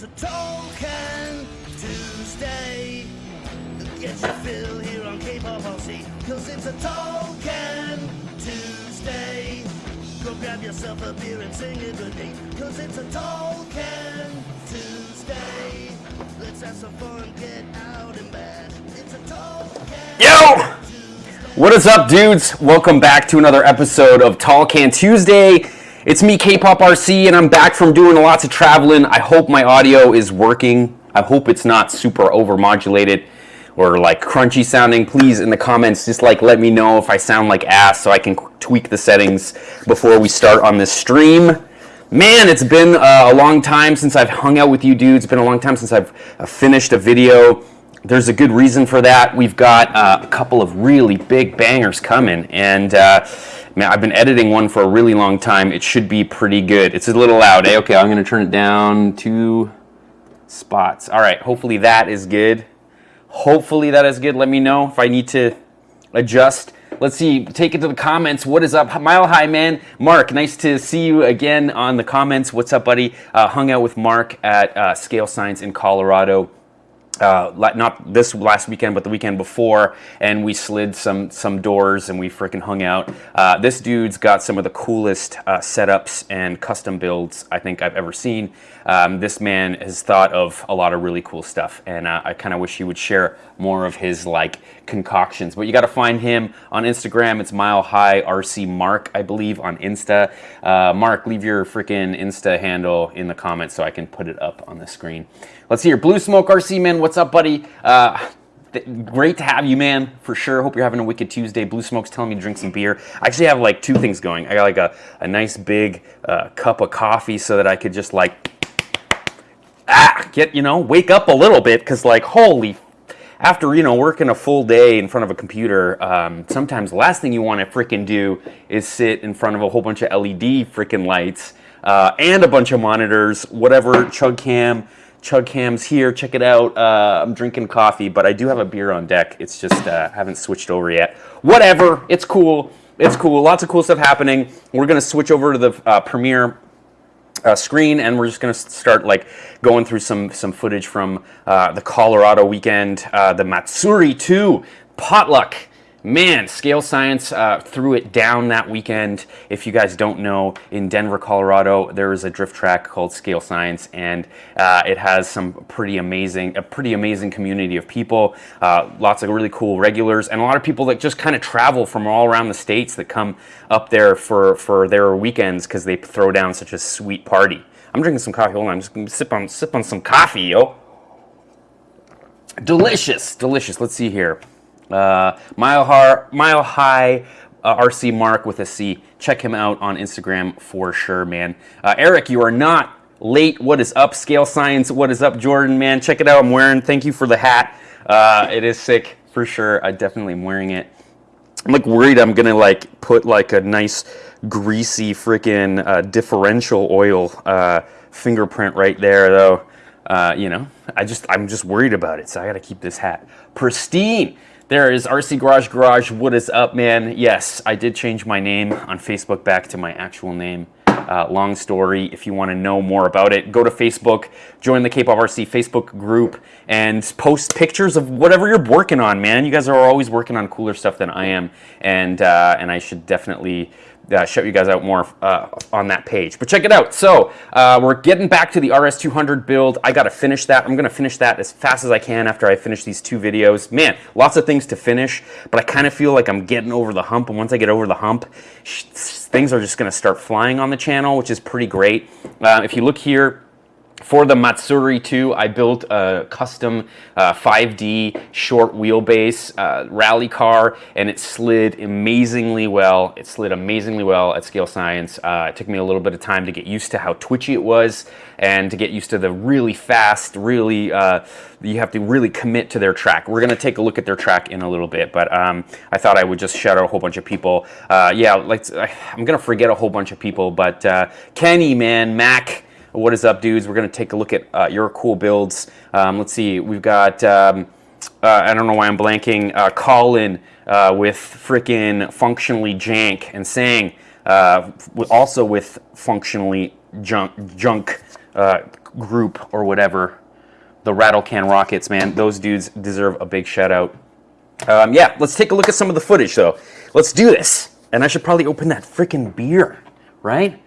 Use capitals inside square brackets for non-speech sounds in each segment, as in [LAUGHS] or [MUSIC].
It's a Tall Can Tuesday. Get your fill here on K-pop cause it's a Tall Can Tuesday. Go grab yourself a beer and sing it with me, cause it's a Tall Can Tuesday. Let's have some fun, get out and bad. It's a Tall Can Yo! What is up, dudes? Welcome back to another episode of Tall Can Tuesday. It's me, K-Pop RC, and I'm back from doing lots of traveling. I hope my audio is working. I hope it's not super overmodulated or like crunchy sounding. Please, in the comments, just like let me know if I sound like ass so I can tweak the settings before we start on this stream. Man, it's been uh, a long time since I've hung out with you dudes. It's been a long time since I've uh, finished a video there's a good reason for that. We've got uh, a couple of really big bangers coming, and uh, man, I've been editing one for a really long time. It should be pretty good. It's a little loud. Eh? Okay, I'm going to turn it down two spots. All right, hopefully that is good. Hopefully that is good. Let me know if I need to adjust. Let's see, take it to the comments. What is up? Mile High Man. Mark, nice to see you again on the comments. What's up, buddy? Uh, hung out with Mark at uh, Scale Science in Colorado uh, not this last weekend, but the weekend before, and we slid some some doors and we freaking hung out. Uh, this dude's got some of the coolest uh, setups and custom builds I think I've ever seen. Um, this man has thought of a lot of really cool stuff, and uh, I kind of wish he would share more of his like concoctions. But you got to find him on Instagram. It's Mile High RC Mark, I believe, on Insta. Uh, Mark, leave your freaking Insta handle in the comments so I can put it up on the screen. Let's here. Blue Smoke RC, man. What's up, buddy? Uh, great to have you, man, for sure. Hope you're having a wicked Tuesday. Blue Smoke's telling me to drink some beer. I actually have like two things going. I got like a, a nice big uh, cup of coffee so that I could just like, ah, get, you know, wake up a little bit because like, holy after you know working a full day in front of a computer, um, sometimes the last thing you want to freaking do is sit in front of a whole bunch of LED freaking lights uh, and a bunch of monitors, whatever chug cam Chug Cams here. Check it out. Uh, I'm drinking coffee, but I do have a beer on deck. It's just uh, haven't switched over yet. Whatever. It's cool. It's cool. Lots of cool stuff happening. We're gonna switch over to the uh, Premiere uh, screen and we're just going to start like going through some some footage from uh, the Colorado weekend, uh, the Matsuri 2 potluck Man, Scale Science uh, threw it down that weekend. If you guys don't know, in Denver, Colorado, there is a drift track called Scale Science, and uh, it has some pretty amazing, a pretty amazing community of people. Uh, lots of really cool regulars, and a lot of people that just kind of travel from all around the states that come up there for for their weekends because they throw down such a sweet party. I'm drinking some coffee. Hold on, I'm just gonna sip on sip on some coffee, yo. Delicious, delicious. Let's see here. Uh, Mile, High, Mile High uh, RC Mark with a C. Check him out on Instagram for sure, man. Uh, Eric, you are not late. What is up, Scale Science? What is up, Jordan, man? Check it out. I'm wearing, thank you for the hat. Uh, it is sick for sure. I definitely am wearing it. I'm like worried I'm gonna like put like a nice greasy freaking uh, differential oil fingerprint right there though. You know, I just I'm just worried about it, so I gotta keep this hat pristine. There is RC Garage Garage. What is up, man? Yes, I did change my name on Facebook back to my actual name. Uh, long story. If you want to know more about it, go to Facebook, join the K-Pop RC Facebook group, and post pictures of whatever you're working on, man. You guys are always working on cooler stuff than I am, and uh, and I should definitely uh, shout you guys out more uh, on that page. But check it out. So uh, we're getting back to the RS200 build. I got to finish that. I'm going to finish that as fast as I can after I finish these two videos. Man, lots of things to finish, but I kind of feel like I'm getting over the hump. And once I get over the hump, things are just going to start flying on the channel, which is pretty great. Uh, if you look here, for the Matsuri 2, I built a custom uh, 5D short wheelbase uh, rally car, and it slid amazingly well. It slid amazingly well at Scale Science. Uh, it took me a little bit of time to get used to how twitchy it was, and to get used to the really fast, really, uh, you have to really commit to their track. We're going to take a look at their track in a little bit, but um, I thought I would just shout out a whole bunch of people. Uh, yeah, I'm going to forget a whole bunch of people, but uh, Kenny, man, Mac, what is up, dudes? We're going to take a look at uh, your cool builds. Um, let's see. We've got, um, uh, I don't know why I'm blanking, uh, Colin uh, with freaking functionally jank and saying uh, also with functionally junk. junk. Uh, group or whatever, the Rattle Can Rockets, man, those dudes deserve a big shout out. Um, yeah, let's take a look at some of the footage though. Let's do this. And I should probably open that freaking beer, right?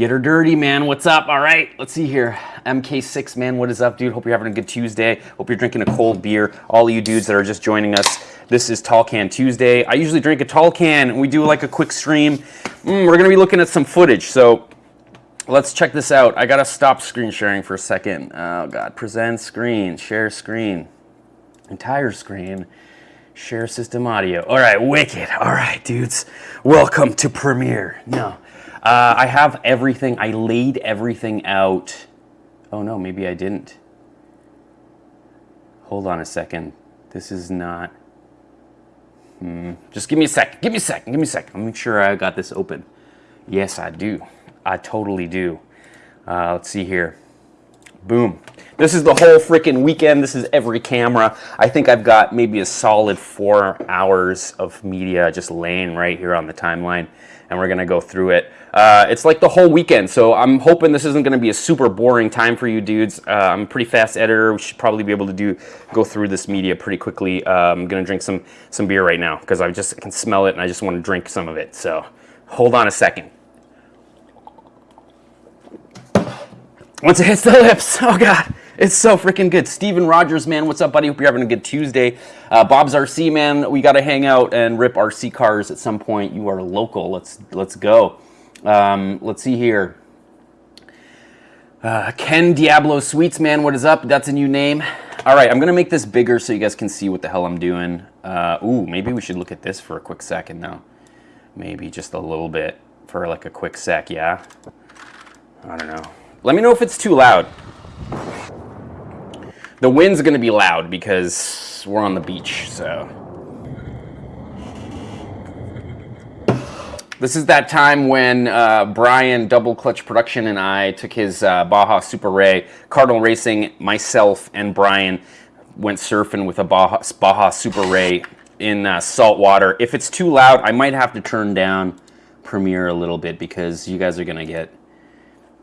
Get her dirty, man. What's up? All right, let's see here. MK6, man, what is up, dude? Hope you're having a good Tuesday. Hope you're drinking a cold beer. All you dudes that are just joining us, this is Tall Can Tuesday. I usually drink a tall can, and we do like a quick stream. Mm, we're gonna be looking at some footage, so let's check this out. I gotta stop screen sharing for a second. Oh God, present screen, share screen, entire screen. Share system audio. All right, wicked. All right, dudes. Welcome to Premiere. No, uh, I have everything. I laid everything out. Oh no, maybe I didn't. Hold on a second. This is not. Hmm. Just give me a second. Give me a second. Give me a. Let me make sure I got this open. Yes, I do. I totally do. Uh, let's see here. Boom. This is the whole freaking weekend. This is every camera. I think I've got maybe a solid four hours of media just laying right here on the timeline, and we're gonna go through it. Uh, it's like the whole weekend, so I'm hoping this isn't gonna be a super boring time for you dudes. Uh, I'm a pretty fast editor. We should probably be able to do go through this media pretty quickly. Uh, I'm gonna drink some some beer right now because I just can smell it and I just want to drink some of it. So hold on a second. Once it hits the lips, [LAUGHS] oh god. It's so freaking good. Steven Rogers, man, what's up, buddy? Hope you're having a good Tuesday. Uh, Bob's RC, man, we got to hang out and rip RC cars at some point. You are local. Let's let's go. Um, let's see here. Uh, Ken Diablo Sweets, man, what is up? That's a new name. All right, I'm going to make this bigger so you guys can see what the hell I'm doing. Uh, ooh, maybe we should look at this for a quick second now. Maybe just a little bit for like a quick sec, yeah? I don't know. Let me know if it's too loud. The wind's to be loud because we're on the beach, so. This is that time when uh, Brian Double Clutch Production and I took his uh, Baja Super Rey, Cardinal Racing, myself and Brian went surfing with a Baja, Baja Super Rey in uh, salt water. If it's too loud, I might have to turn down Premiere a little bit because you guys are to get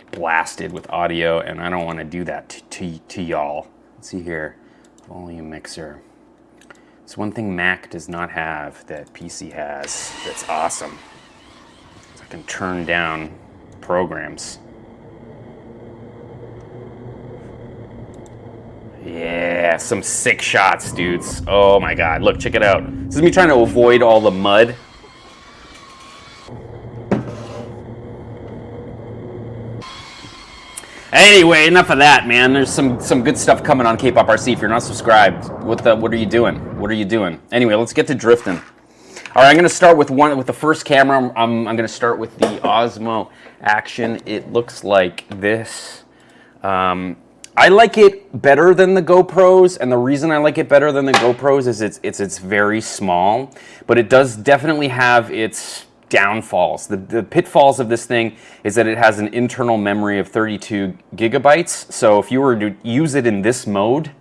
blasted with audio and I don't want to do that to, to, to y'all. Let's see here, volume mixer. It's one thing Mac does not have that PC has that's awesome. I can turn down programs. Yeah, some sick shots, dudes. Oh my god, look, check it out. This is me trying to avoid all the mud Anyway, enough of that, man. There's some some good stuff coming on K-pop RC. If you're not subscribed, what the what are you doing? What are you doing? Anyway, let's get to drifting. All right, I'm gonna start with one with the first camera. I'm I'm gonna start with the Osmo Action. It looks like this. Um, I like it better than the GoPros, and the reason I like it better than the GoPros is it's it's it's very small, but it does definitely have its downfalls. The, the pitfalls of this thing is that it has an internal memory of 32 gigabytes. So if you were to use it in this mode,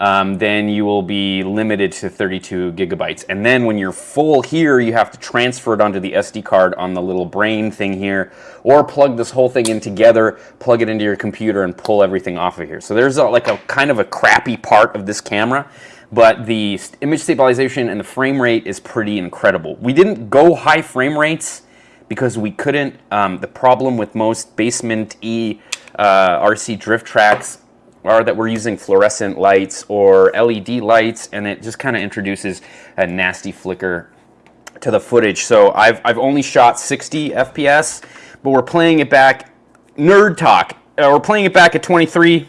um, then you will be limited to 32 gigabytes. And then when you're full here, you have to transfer it onto the SD card on the little brain thing here, or plug this whole thing in together, plug it into your computer and pull everything off of here. So there's a, like a kind of a crappy part of this camera but the image stabilization and the frame rate is pretty incredible. We didn't go high frame rates because we couldn't. Um, the problem with most basement E uh, RC drift tracks are that we're using fluorescent lights or LED lights and it just kind of introduces a nasty flicker to the footage. So I've, I've only shot 60 FPS, but we're playing it back, nerd talk, uh, we're playing it back at 23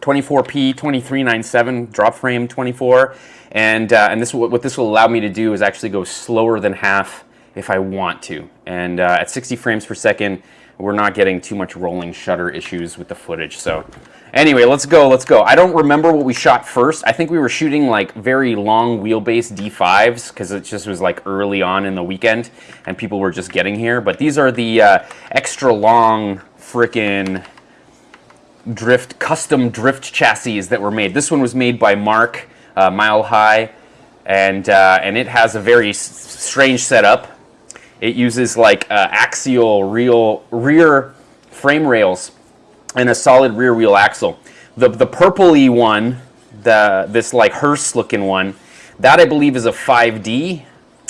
24p 2397 drop frame 24 and uh, and this what this will allow me to do is actually go slower than half if I want to. And uh, at 60 frames per second we're not getting too much rolling shutter issues with the footage. So anyway let's go let's go. I don't remember what we shot first. I think we were shooting like very long wheelbase D5s because it just was like early on in the weekend and people were just getting here. But these are the uh, extra long frickin' drift, custom drift chassis that were made. This one was made by Mark, uh, Mile High, and, uh, and it has a very strange setup. It uses like uh, axial real, rear frame rails and a solid rear wheel axle. The the purpley one, the this like hearse looking one, that I believe is a 5D.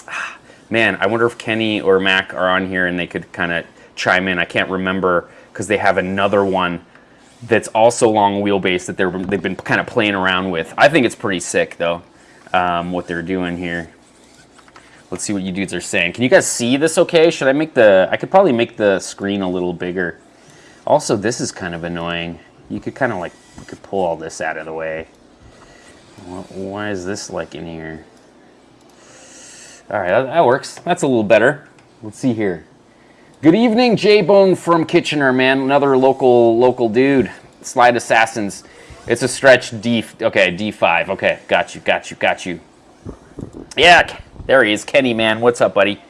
[SIGHS] Man, I wonder if Kenny or Mac are on here and they could kind of chime in. I can't remember because they have another one that's also long wheelbase that they're they've been kind of playing around with. I think it's pretty sick though, um, what they're doing here. Let's see what you dudes are saying. Can you guys see this okay? Should I make the, I could probably make the screen a little bigger. Also, this is kind of annoying. You could kind of like, you could pull all this out of the way. Why is this like in here? All right, that, that works. That's a little better. Let's see here. Good evening, J-Bone from Kitchener, man. Another local local dude. Slide Assassins. It's a stretch D, okay, D5. Okay, got you, got you, got you. Yeah, there he is, Kenny, man. What's up, buddy?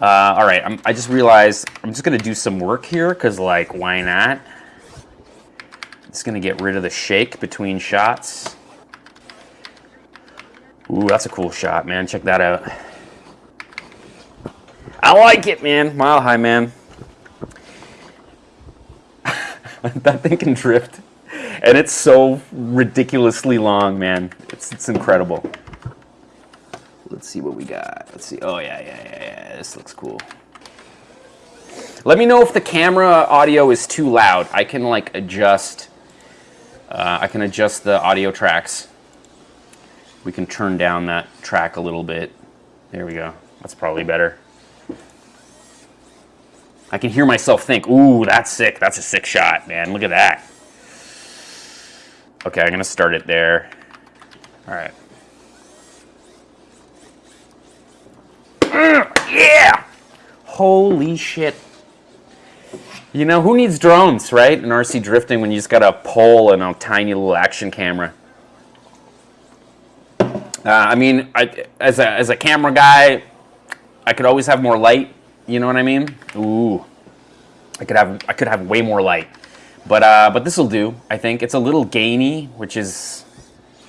Uh, all right, I'm, I just realized I'm just gonna do some work here, cause like, why not? It's gonna get rid of the shake between shots. Ooh, that's a cool shot, man. Check that out. I like it, man. Mile high, man. [LAUGHS] that thing can drift. And it's so ridiculously long, man. It's, it's incredible. Let's see what we got. Let's see. Oh, yeah, yeah, yeah, yeah. This looks cool. Let me know if the camera audio is too loud. I can, like, adjust. Uh, I can adjust the audio tracks. We can turn down that track a little bit. There we go. That's probably better. I can hear myself think, ooh, that's sick. That's a sick shot, man. Look at that. Okay, I'm going to start it there. All right. Yeah! Holy shit. You know, who needs drones, right? In RC drifting when you just got a pole and a tiny little action camera. Uh, I mean, I, as, a, as a camera guy, I could always have more light. You know what I mean? Ooh, I could have I could have way more light, but uh, but this will do. I think it's a little gainy, which is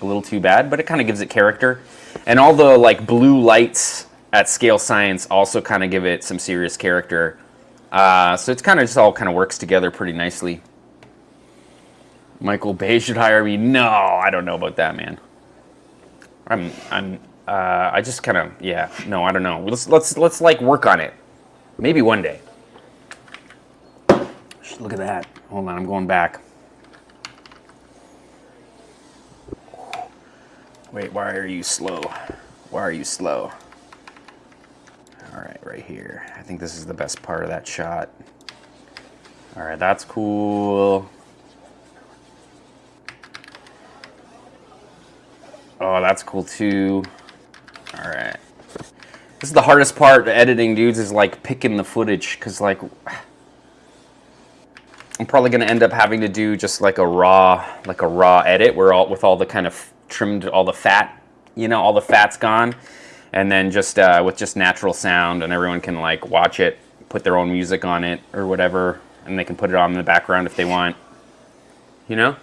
a little too bad, but it kind of gives it character. And all the like blue lights at scale science also kind of give it some serious character. Uh, so it's kind of just all kind of works together pretty nicely. Michael Bay should hire me. No, I don't know about that, man. I'm, I'm, uh, I just kind of, yeah, no, I don't know. Let's, let's, let's like work on it. Maybe one day. Look at that. Hold on, I'm going back. Wait, why are you slow? Why are you slow? All right, right here. I think this is the best part of that shot. All right, that's cool. Oh, that's cool too. All right. This is the hardest part editing, dudes, is like picking the footage because like I'm probably going to end up having to do just like a raw, like a raw edit where all with all the kind of trimmed, all the fat, you know, all the fat's gone. And then just uh, with just natural sound and everyone can like watch it put their own music on it or whatever and they can put it on in the background if they want. You know?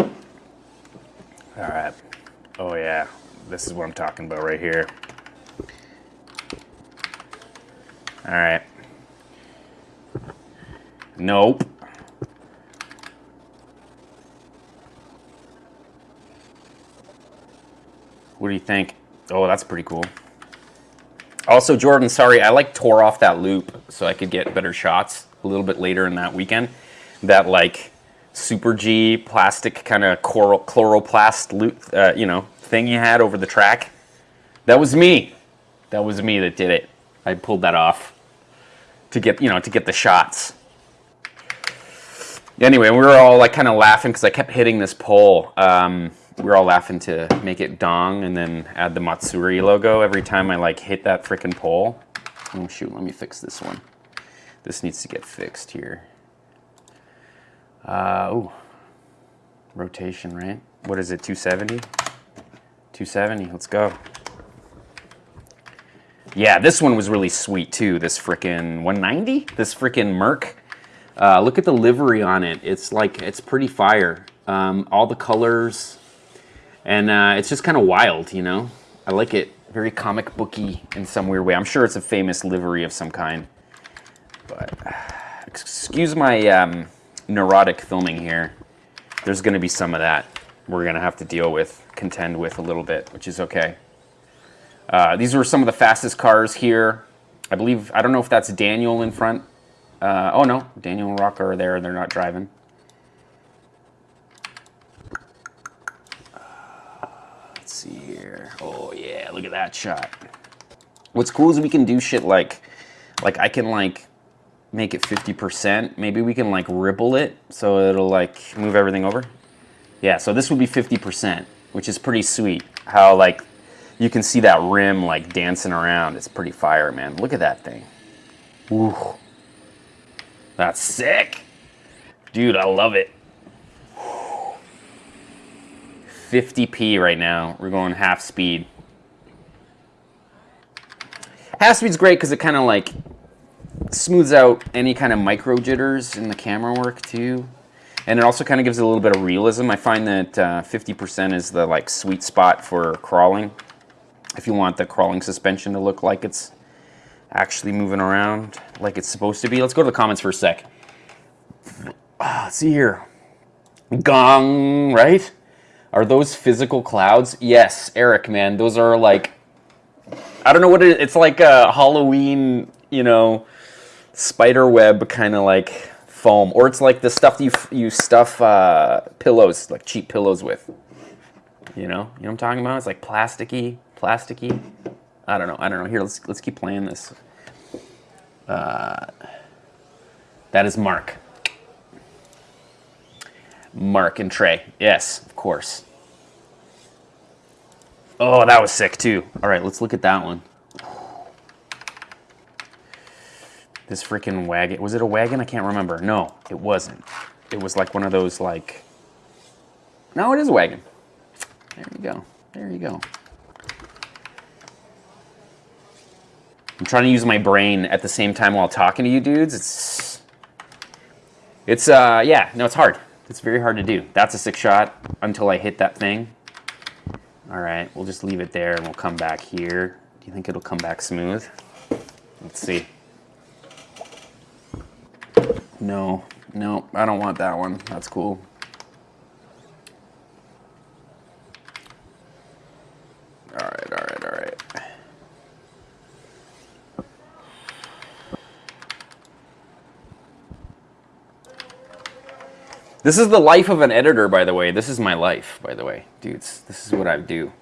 All right. Oh yeah this is what I'm talking about right here all right nope What do you think? Oh, that's pretty cool. Also, Jordan, sorry, I like tore off that loop so I could get better shots a little bit later in that weekend. That like super G plastic kind of Coroplast loop, uh, you know, thing you had over the track. That was me. That was me that did it. I pulled that off to get, you know, to get the shots. Anyway, we were all like kind of laughing because I kept hitting this pole. Um, we were all laughing to make it dong and then add the Matsuri logo every time I like hit that freaking pole. Oh shoot, let me fix this one. This needs to get fixed here. Uh, oh, rotation, right? What is it, 270? 270, let's go. Yeah, this one was really sweet too, this frickin' 190? This frickin' Merc. Uh, look at the livery on it. It's like, it's pretty fire. Um, all the colors, and uh, it's just kind of wild, you know? I like it. Very comic booky in some weird way. I'm sure it's a famous livery of some kind. But [SIGHS] excuse my um, neurotic filming here. There's going to be some of that we're going to have to deal with, contend with a little bit, which is okay. Uh, these were some of the fastest cars here. I believe, I don't know if that's Daniel in front. Uh, oh no, Daniel and Rock are there, they're not driving. Uh, let's see here. Oh yeah, look at that shot. What's cool is we can do shit like, like I can like make it 50%. Maybe we can like ripple it so it'll like move everything over. Yeah, so this would be 50%, which is pretty sweet. How like you can see that rim like dancing around. It's pretty fire, man. Look at that thing. Ooh. That's sick. Dude, I love it. 50p right now. We're going half speed. Half speed's great because it kind of like smooths out any kind of micro jitters in the camera work too. And it also kind of gives it a little bit of realism. I find that 50% uh, is the like sweet spot for crawling. If you want the crawling suspension to look like it's actually moving around like it's supposed to be. Let's go to the comments for a sec. Let's see here. Gong, right? Are those physical clouds? Yes, Eric, man. Those are like, I don't know what it is. It's like a Halloween, you know, spider web kind of like foam. Or it's like the stuff you, you stuff uh, pillows, like cheap pillows with. You know? You know what I'm talking about? It's like plasticky, plasticky. I don't know. I don't know. Here, let's let's keep playing this. Uh, that is Mark. Mark and Trey. Yes, of course. Oh, that was sick too. All right, let's look at that one. This freaking wagon. Was it a wagon? I can't remember. No, it wasn't. It was like one of those like... No, it is a wagon. There you go. There you go. I'm trying to use my brain at the same time while talking to you dudes. It's, it's, uh, yeah, no, it's hard. It's very hard to do. That's a six shot until I hit that thing. All right, we'll just leave it there and we'll come back here. Do you think it'll come back smooth? Let's see. No, no, I don't want that one. That's cool. All right, all right, all right. This is the life of an editor, by the way. This is my life, by the way. Dudes, this is what I do.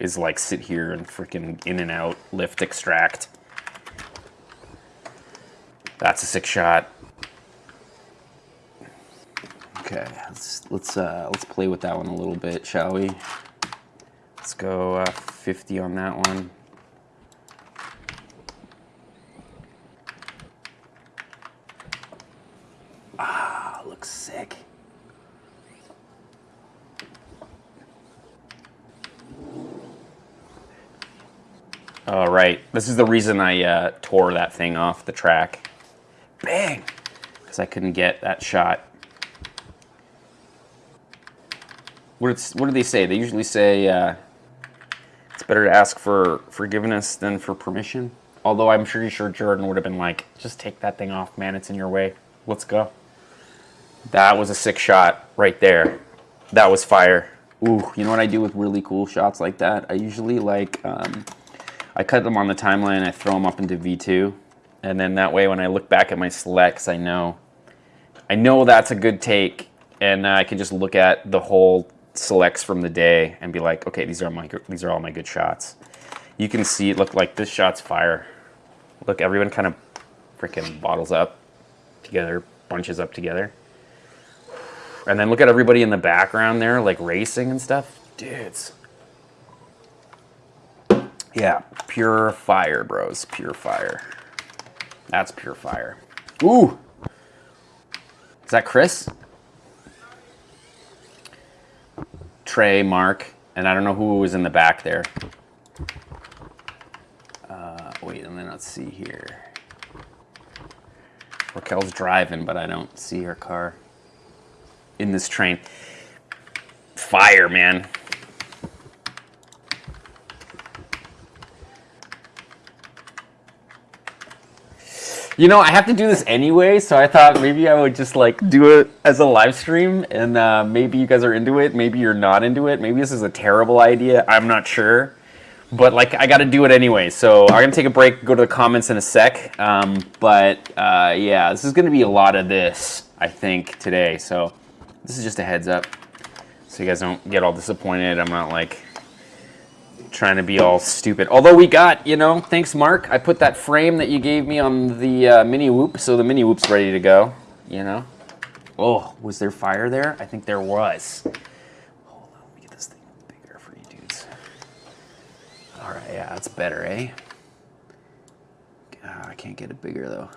Is like sit here and freaking in and out, lift, extract. That's a six shot. Okay, let's let's uh, let's play with that one a little bit, shall we? Let's go uh, 50 on that one. Ah, looks sick. All right, this is the reason I uh, tore that thing off the track. Bang! Because I couldn't get that shot. What, what do they say? They usually say uh, it's better to ask for forgiveness than for permission. Although I'm pretty sure Jordan would have been like, just take that thing off, man. It's in your way. Let's go. That was a sick shot right there. That was fire. Ooh, you know what I do with really cool shots like that? I usually like... Um, I cut them on the timeline, I throw them up into V2, and then that way when I look back at my selects, I know, I know that's a good take, and I can just look at the whole selects from the day and be like, okay, these are my these are all my good shots. You can see it look like this shot's fire. Look, everyone kind of freaking bottles up together, bunches up together. And then look at everybody in the background there, like racing and stuff. Dudes. Yeah, pure fire, bros. Pure fire. That's pure fire. Ooh! Is that Chris? Trey, Mark, and I don't know who was in the back there. Uh, wait, and then let's see here. Raquel's driving, but I don't see her car in this train. Fire, man. You know, I have to do this anyway, so I thought maybe I would just like do it as a live stream, and uh, maybe you guys are into it, maybe you're not into it, maybe this is a terrible idea. I'm not sure, but like I got to do it anyway. So I'm gonna take a break, go to the comments in a sec. Um, but uh, yeah, this is gonna be a lot of this, I think, today. So this is just a heads up, so you guys don't get all disappointed. I'm not like trying to be all stupid. Although we got, you know, thanks Mark. I put that frame that you gave me on the uh, mini whoop, so the mini whoop's ready to go, you know. Oh, was there fire there? I think there was. Hold on, let me get this thing bigger for you dudes. All right, yeah, that's better, eh? I can't get it bigger though.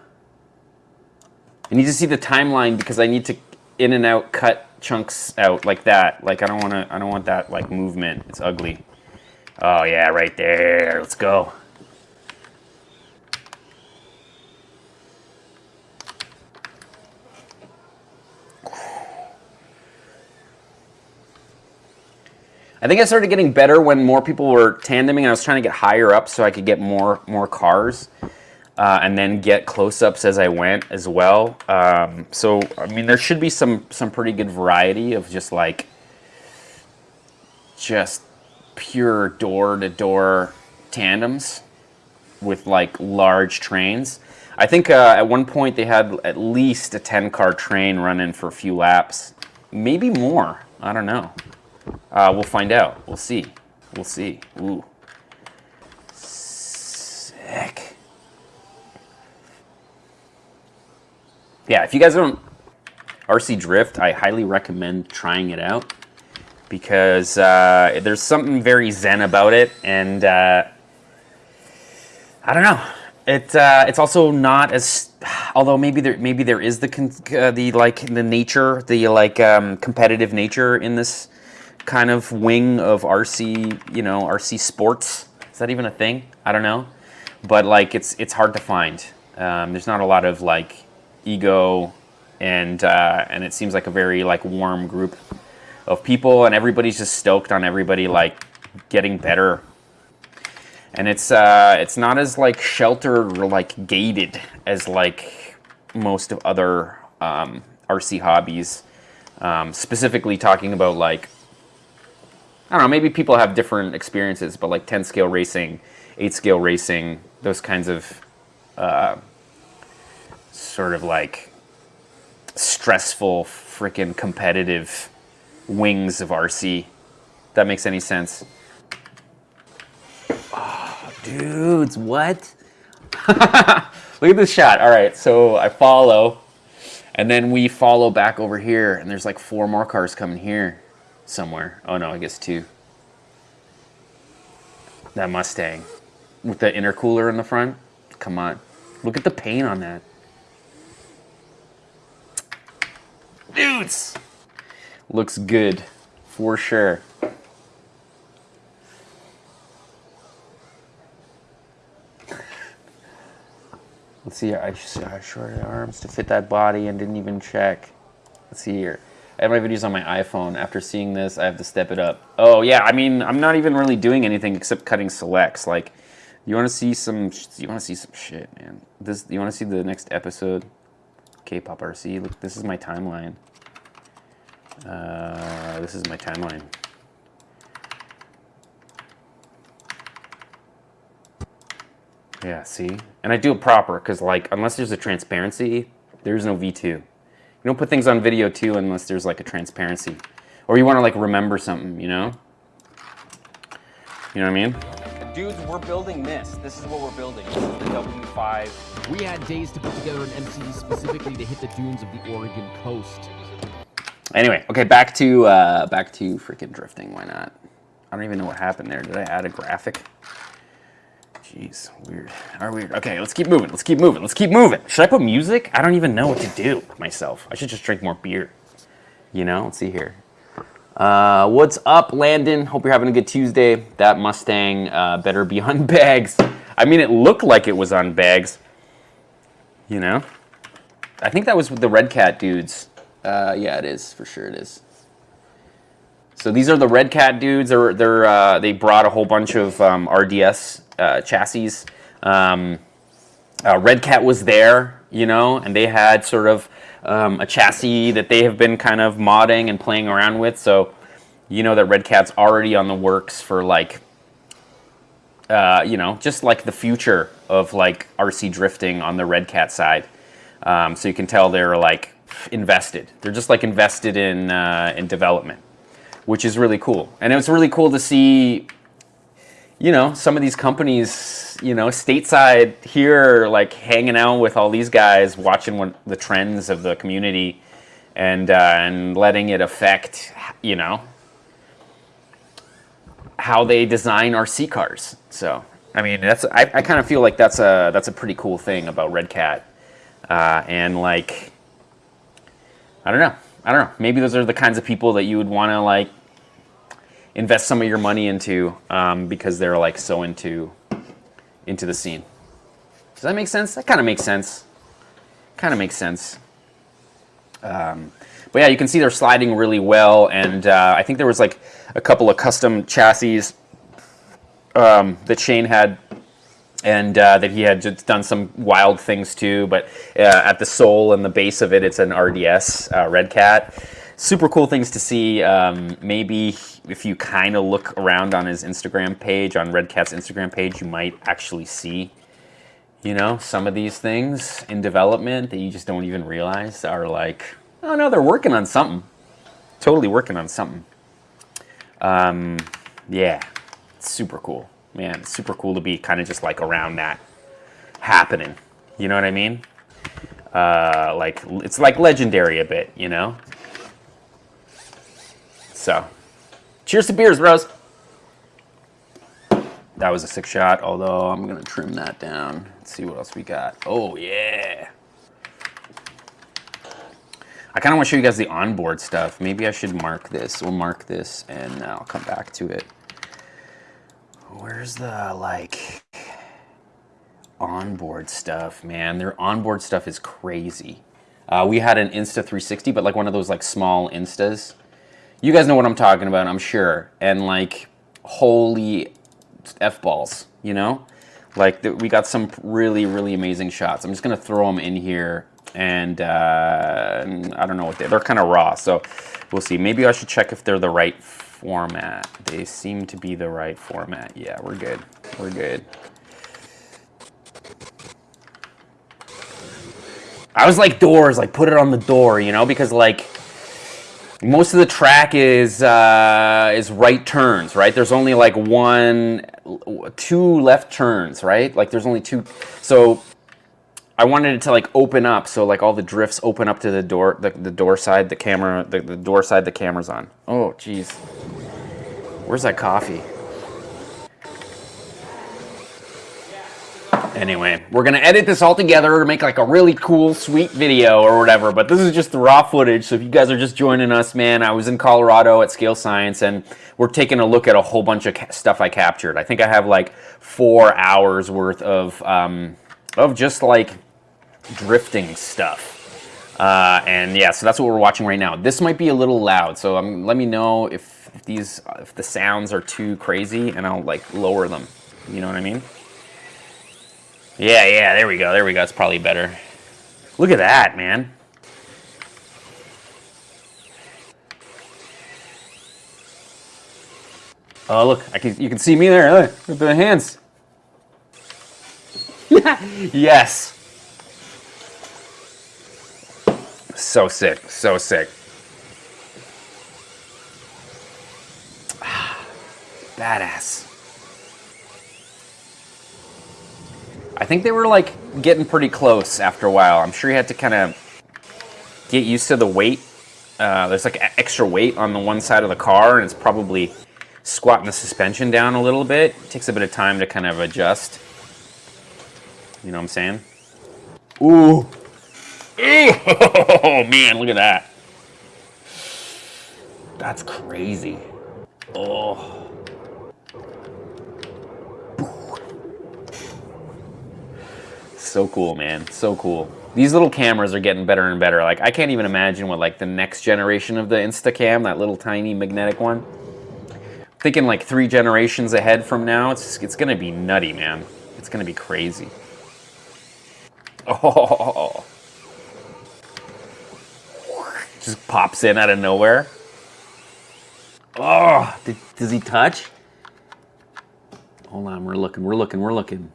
I need to see the timeline because I need to in and out cut chunks out like that. Like I don't want to I don't want that like movement. It's ugly. Oh yeah, right there. Let's go. I think I started getting better when more people were tandeming and I was trying to get higher up so I could get more more cars uh, and then get close-ups as I went as well. Um, so, I mean, there should be some, some pretty good variety of just like, just pure door-to-door tandems with like large trains. I think uh, at one point they had at least a 10 car train running for a few laps, maybe more. I don't know. Uh, we'll find out. We'll see. We'll see. Ooh. Sick. Yeah, if you guys don't RC Drift, I highly recommend trying it out because uh, there's something very zen about it, and uh, I don't know. It uh, it's also not as although maybe there maybe there is the uh, the like the nature the like um, competitive nature in this kind of wing of RC you know RC sports. Is that even a thing? I don't know, but like it's it's hard to find. Um, there's not a lot of like ego, and uh, and it seems like a very like warm group of people and everybody's just stoked on everybody like getting better. And it's uh, it's not as like sheltered or like gated as like most of other um, RC hobbies. Um, specifically talking about like I don't know, maybe people have different experiences, but like 10 scale racing, 8 scale racing, those kinds of uh, sort of like stressful, freaking competitive wings of RC. that makes any sense. Oh, dudes, what? [LAUGHS] Look at this shot. All right, so I follow, and then we follow back over here, and there's like four more cars coming here somewhere. Oh no, I guess two. That Mustang with the intercooler in the front. Come on. Look at the paint on that. Dudes! Looks good for sure. Let's see, I, I shorted arms to fit that body and didn't even check. Let's see here. I have my videos on my iPhone. After seeing this, I have to step it up. Oh yeah, I mean, I'm not even really doing anything except cutting selects. Like, you want to see some? You want to see some shit, man? This. You want to see the next episode? K-pop RC. Look, this is my timeline. Uh, this is my timeline. Yeah, see? And I do it proper, because like, unless there's a transparency, there's no V2. You don't put things on video too unless there's like a transparency. Or you want to like remember something, you know? You know what I mean? Dudes, we're building this. This is what we're building. This is the W5. We had days to put together an MC specifically to hit the dunes of the Oregon coast. Anyway, okay, back to uh, back to freaking drifting. Why not? I don't even know what happened there. Did I add a graphic? Jeez, weird. Are weird. Okay, let's keep moving. Let's keep moving. Let's keep moving. Should I put music? I don't even know what to do myself. I should just drink more beer. You know? Let's see here. Uh, what's up, Landon? Hope you're having a good Tuesday. That Mustang uh, better be on [LAUGHS] bags. I mean, it looked like it was on bags. You know? I think that was with the Red Cat dudes. Uh, yeah, it is for sure. It is. So these are the Red Cat dudes. They're they're uh, they brought a whole bunch of um, RDS uh, chassis. Um, uh, Red Cat was there, you know, and they had sort of um, a chassis that they have been kind of modding and playing around with. So, you know that Red Cat's already on the works for like, uh, you know, just like the future of like RC drifting on the Red Cat side. Um, so you can tell they're like invested. They're just like invested in uh, in development, which is really cool. And it was really cool to see, you know, some of these companies, you know, stateside here, like hanging out with all these guys, watching what the trends of the community, and uh, and letting it affect, you know, how they design RC cars. So I mean, that's I, I kind of feel like that's a that's a pretty cool thing about Red Cat, uh, and like I don't know, I don't know. Maybe those are the kinds of people that you would want to like invest some of your money into um, because they're like so into into the scene. Does that make sense? That kind of makes sense. Kind of makes sense. Um, but yeah, you can see they're sliding really well, and uh, I think there was like a couple of custom chassis um, that Shane had, and uh, that he had just done some wild things too. But uh, at the sole and the base of it, it's an RDS uh, Red Cat. Super cool things to see. Um, maybe if you kind of look around on his Instagram page, on Red Cat's Instagram page, you might actually see, you know, some of these things in development that you just don't even realize are like, oh no, they're working on something. Totally working on something. Um, yeah, super cool. Man, it's super cool to be kind of just like around that happening. You know what I mean? Uh, like, it's like legendary a bit, you know? So, cheers to beers, bros. That was a sick shot, although I'm to trim that down. Let's see what else we got. Oh, yeah. I kind of want to show you guys the onboard stuff. Maybe I should mark this. We'll mark this, and I'll come back to it. Where's the, like, onboard stuff, man? Their onboard stuff is crazy. Uh, we had an Insta 360, but like one of those like small Instas. You guys know what I'm talking about, I'm sure. And like, holy F-balls, you know? Like, the, we got some really, really amazing shots. I'm just gonna throw them in here and, uh, I don't know what they, they're kind of raw, so we'll see. Maybe I should check if they're the right format. They seem to be the right format. Yeah, we're good. We're good. I was like doors, like put it on the door, you know, because like most of the track is uh, is right turns, right? There's only like one, two left turns, right? Like there's only two. So I wanted it to like open up, so like all the drifts open up to the door, the, the door side, the camera, the, the door side the camera's on. Oh, jeez. Where's that coffee? Anyway, we're gonna edit this all together to make like a really cool, sweet video or whatever, but this is just the raw footage, so if you guys are just joining us, man, I was in Colorado at Scale Science, and we're taking a look at a whole bunch of stuff I captured. I think I have like four hours worth of, um, of just like drifting stuff. Uh, and yeah, so that's what we're watching right now. This might be a little loud, so um, let me know if, these, if the sounds are too crazy, and I'll like lower them. You know what I mean? Yeah, yeah, there we go, there we go. It's probably better. Look at that, man. Oh, look, I can, you can see me there. Look, with the hands. [LAUGHS] yes. So sick, so sick. [SIGHS] Badass. I think they were like getting pretty close after a while. I'm sure you had to kind of get used to the weight. Uh, there's like extra weight on the one side of the car and it's probably squatting the suspension down a little bit. It takes a bit of time to kind of adjust. You know what I'm saying? Ooh. [LAUGHS] Oh, man, look at that. That's crazy. Oh. So cool, man. So cool. These little cameras are getting better and better. Like, I can't even imagine what, like, the next generation of the Instacam, that little tiny magnetic one. Thinking, like, three generations ahead from now, it's, it's going to be nutty, man. It's going to be crazy. [LAUGHS] Oh. Just pops in out of nowhere. Oh, did, does he touch? Hold on, we're looking, we're looking, we're looking.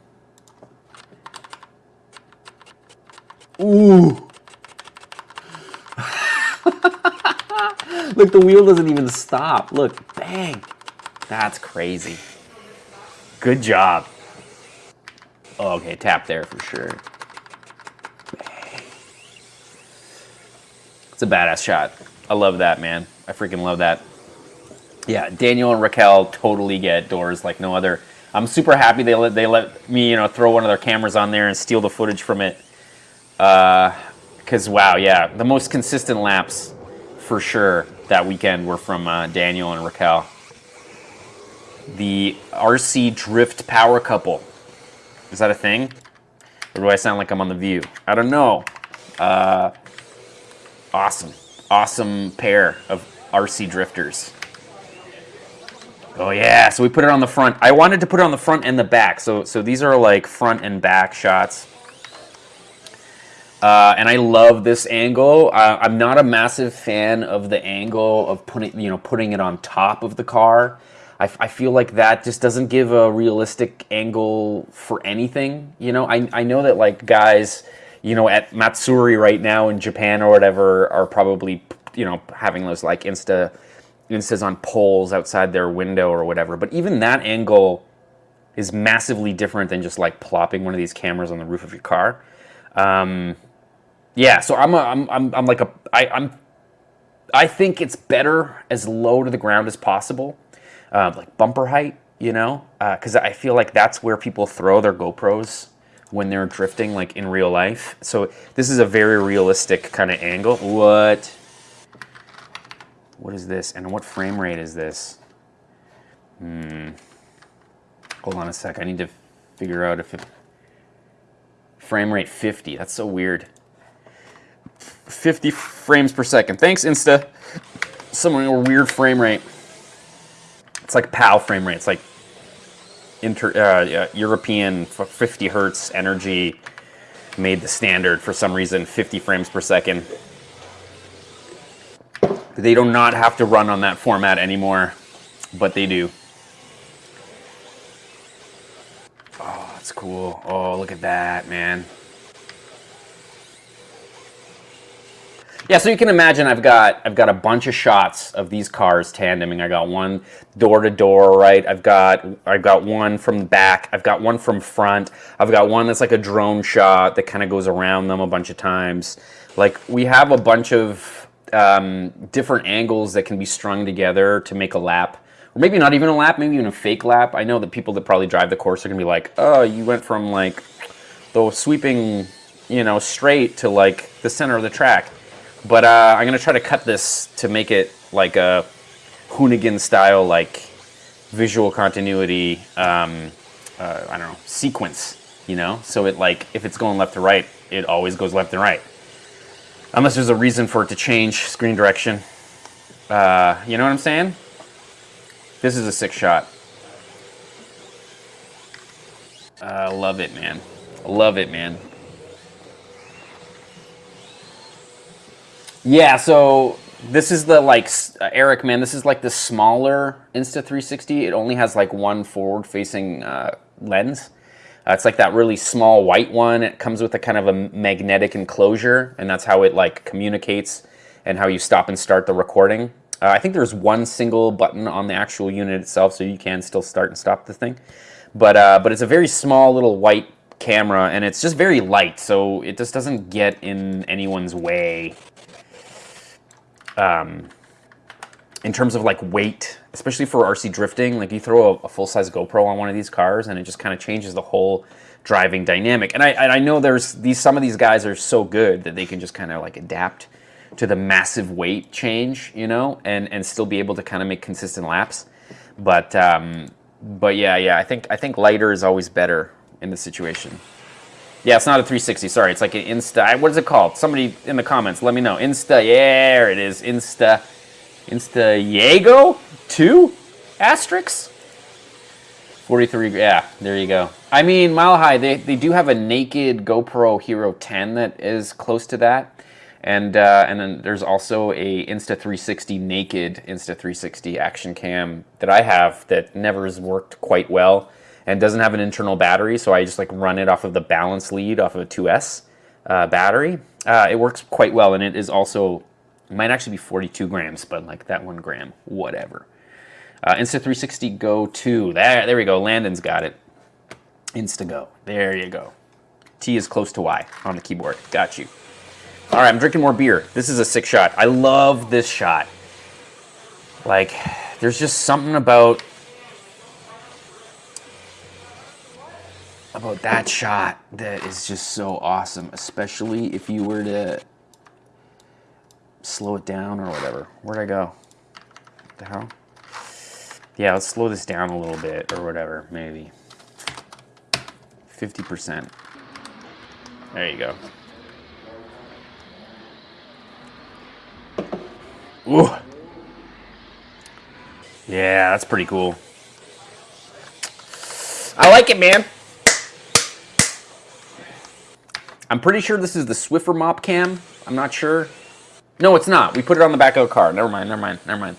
Ooh. [LAUGHS] Look, the wheel doesn't even stop. Look, bang. That's crazy. Good job. Oh, okay, tap there for sure. A badass shot. I love that, man. I freaking love that. Yeah, Daniel and Raquel totally get doors like no other. I'm super happy they let they let me, you know, throw one of their cameras on there and steal the footage from it. Because uh, wow, yeah, the most consistent laps for sure that weekend were from uh, Daniel and Raquel. The RC Drift Power Couple. Is that a thing? Or do I sound like I'm on The View? I don't know. Uh, awesome. Awesome pair of RC drifters. Oh yeah, so we put it on the front. I wanted to put it on the front and the back. So, so these are like front and back shots. Uh, and I love this angle. Uh, I'm not a massive fan of the angle of putting, you know, putting it on top of the car. I, I feel like that just doesn't give a realistic angle for anything. You know, I, I know that like guys, you know, at Matsuri right now in Japan or whatever are probably, you know, having those like Insta, Instas on poles outside their window or whatever. But even that angle is massively different than just like plopping one of these cameras on the roof of your car. Um, yeah, so I'm, a, I'm, I'm, I'm like a, I, I'm, I think it's better as low to the ground as possible, uh, like bumper height, you know, because uh, I feel like that's where people throw their GoPros when they're drifting, like in real life. So this is a very realistic kind of angle. What? What is this? And what frame rate is this? Hmm. Hold on a sec. I need to figure out if it... Frame rate 50. That's so weird. 50 frames per second. Thanks, Insta. Some weird frame rate. It's like PAL frame rate. It's like inter, uh, European 50 hertz energy made the standard for some reason 50 frames per second. They do not have to run on that format anymore, but they do. Oh, that's cool. Oh, look at that, man. Yeah, so you can imagine I've got I've got a bunch of shots of these cars tandeming. I got one door to door, right? I've got I've got one from the back. I've got one from front. I've got one that's like a drone shot that kind of goes around them a bunch of times. Like we have a bunch of um, different angles that can be strung together to make a lap. Or maybe not even a lap, maybe even a fake lap. I know that people that probably drive the course are gonna be like, oh, you went from like the sweeping, you know, straight to like the center of the track. But uh, I'm gonna try to cut this to make it like a Hoonigan style, like visual continuity. Um, uh, I don't know sequence. You know, so it like if it's going left to right, it always goes left and right, unless there's a reason for it to change screen direction. Uh, you know what I'm saying? This is a sick shot. I uh, love it, man. Love it, man. Yeah, so this is the like uh, Eric, man. This is like the smaller Insta360. It only has like one forward-facing uh, lens. Uh, it's like that really small white one. It comes with a kind of a magnetic enclosure, and that's how it like communicates and how you stop and start the recording. Uh, I think there's one single button on the actual unit itself, so you can still start and stop the thing. But uh, but it's a very small little white camera, and it's just very light, so it just doesn't get in anyone's way um, in terms of like weight, especially for RC drifting, like you throw a, a full-size GoPro on one of these cars and it just kind of changes the whole driving dynamic. And I, and I know there's these, some of these guys are so good that they can just kind of like adapt to the massive weight change, you know, and, and still be able to kind of make consistent laps. But, um, but yeah, yeah, I think, I think lighter is always better in this situation. Yeah, it's not a 360. Sorry, it's like an Insta. What is it called? Somebody in the comments, let me know. Insta. Yeah, there it is. Insta. Insta Yago two asterisk. 43, yeah, there you go. I mean, Mile High, they, they do have a naked GoPro Hero 10 that is close to that. And, uh, and then there's also a Insta360 naked Insta360 action cam that I have that never has worked quite well and doesn't have an internal battery. So I just like run it off of the balance lead off of a 2S uh, battery. Uh, it works quite well and it is also, it might actually be 42 grams, but like that one gram, whatever. Uh, Insta360 Go 2. There, there we go. Landon's got it. Instago. There you go. T is close to Y on the keyboard. Got you. All right, I'm drinking more beer. This is a sick shot. I love this shot. Like, there's just something about about that shot that is just so awesome, especially if you were to slow it down or whatever. Where'd I go? What the hell? Yeah, let's slow this down a little bit or whatever, maybe. 50%. There you go. Ooh. Yeah, that's pretty cool. I like it, man. I'm pretty sure this is the Swiffer mop cam. I'm not sure. No, it's not. We put it on the back of a car. Never mind, never mind, never mind.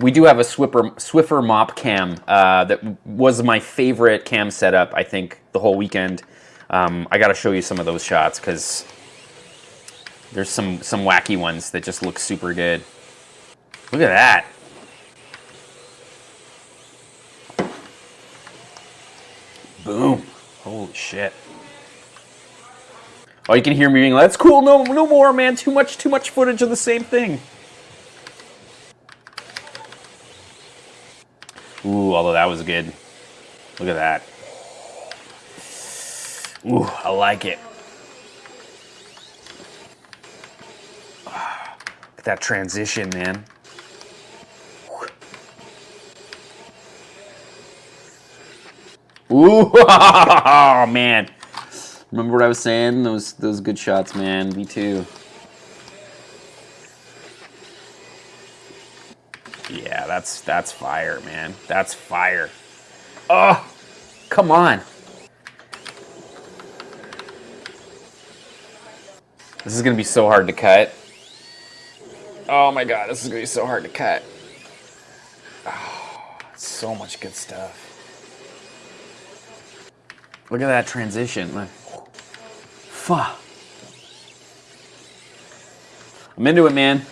We do have a Swiffer, Swiffer mop cam uh, that was my favorite cam setup, I think, the whole weekend. Um, I got to show you some of those shots because there's some, some wacky ones that just look super good. Look at that. Boom. Holy shit. Oh, you can hear me being like, that's cool, no, no more, man. Too much, too much footage of the same thing. Ooh, although that was good. Look at that. Ooh, I like it. [SIGHS] Look at that transition, man. Ooh, [LAUGHS] oh, man. Remember what I was saying? Those those good shots, man. Me too. Yeah, that's that's fire, man. That's fire. Oh, come on. This is gonna be so hard to cut. Oh my god, this is gonna be so hard to cut. Oh, so much good stuff. Look at that transition. Look. Fuck. I'm into it, man.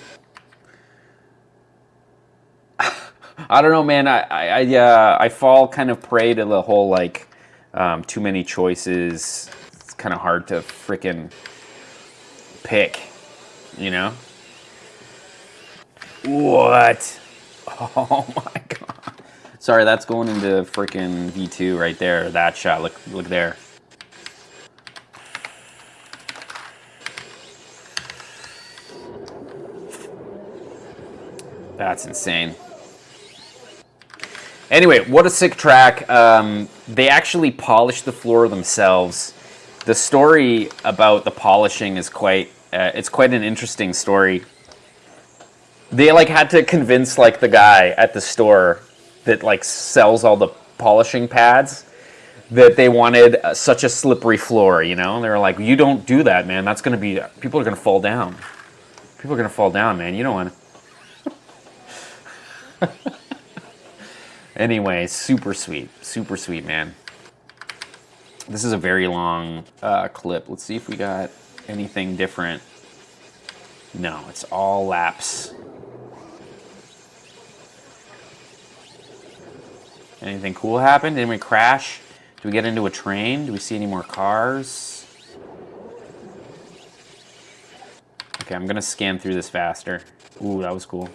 [SIGHS] I don't know, man. I I uh, I fall kind of prey to the whole like um, too many choices. It's kind of hard to freaking pick, you know. What? [LAUGHS] Oh my god. Sorry, that's going into freaking V2 right there. That shot. Look, look there. That's insane. Anyway, what a sick track. Um, they actually polished the floor themselves. The story about the polishing is quite, uh, it's quite an interesting story. They like had to convince like the guy at the store that like sells all the polishing pads that they wanted uh, such a slippery floor, you know? And They were like, you don't do that, man. That's going to be, people are going to fall down. People are going to fall down, man. You don't want to. [LAUGHS] Anyway, super sweet, super sweet, man. This is a very long uh, clip. Let's see if we got anything different. No, it's all laps. Anything cool happen? Did we crash? Do we get into a train? Do we see any more cars? Okay, I'm gonna scan through this faster. Ooh, that was cool.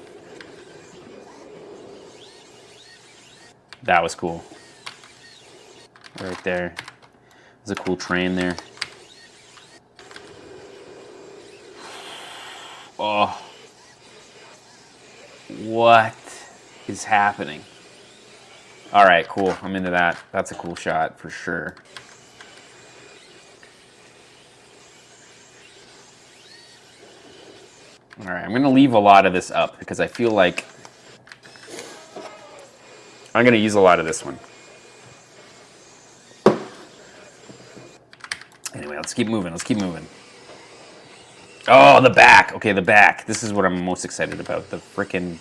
That was cool. Right there. There's a cool train there. Oh. What is happening? All right, cool. I'm into that. That's a cool shot for sure. All right, I'm going to leave a lot of this up because I feel like I'm going to use a lot of this one. Anyway, let's keep moving. Let's keep moving. Oh, the back. Okay, the back. This is what I'm most excited about. The frickin'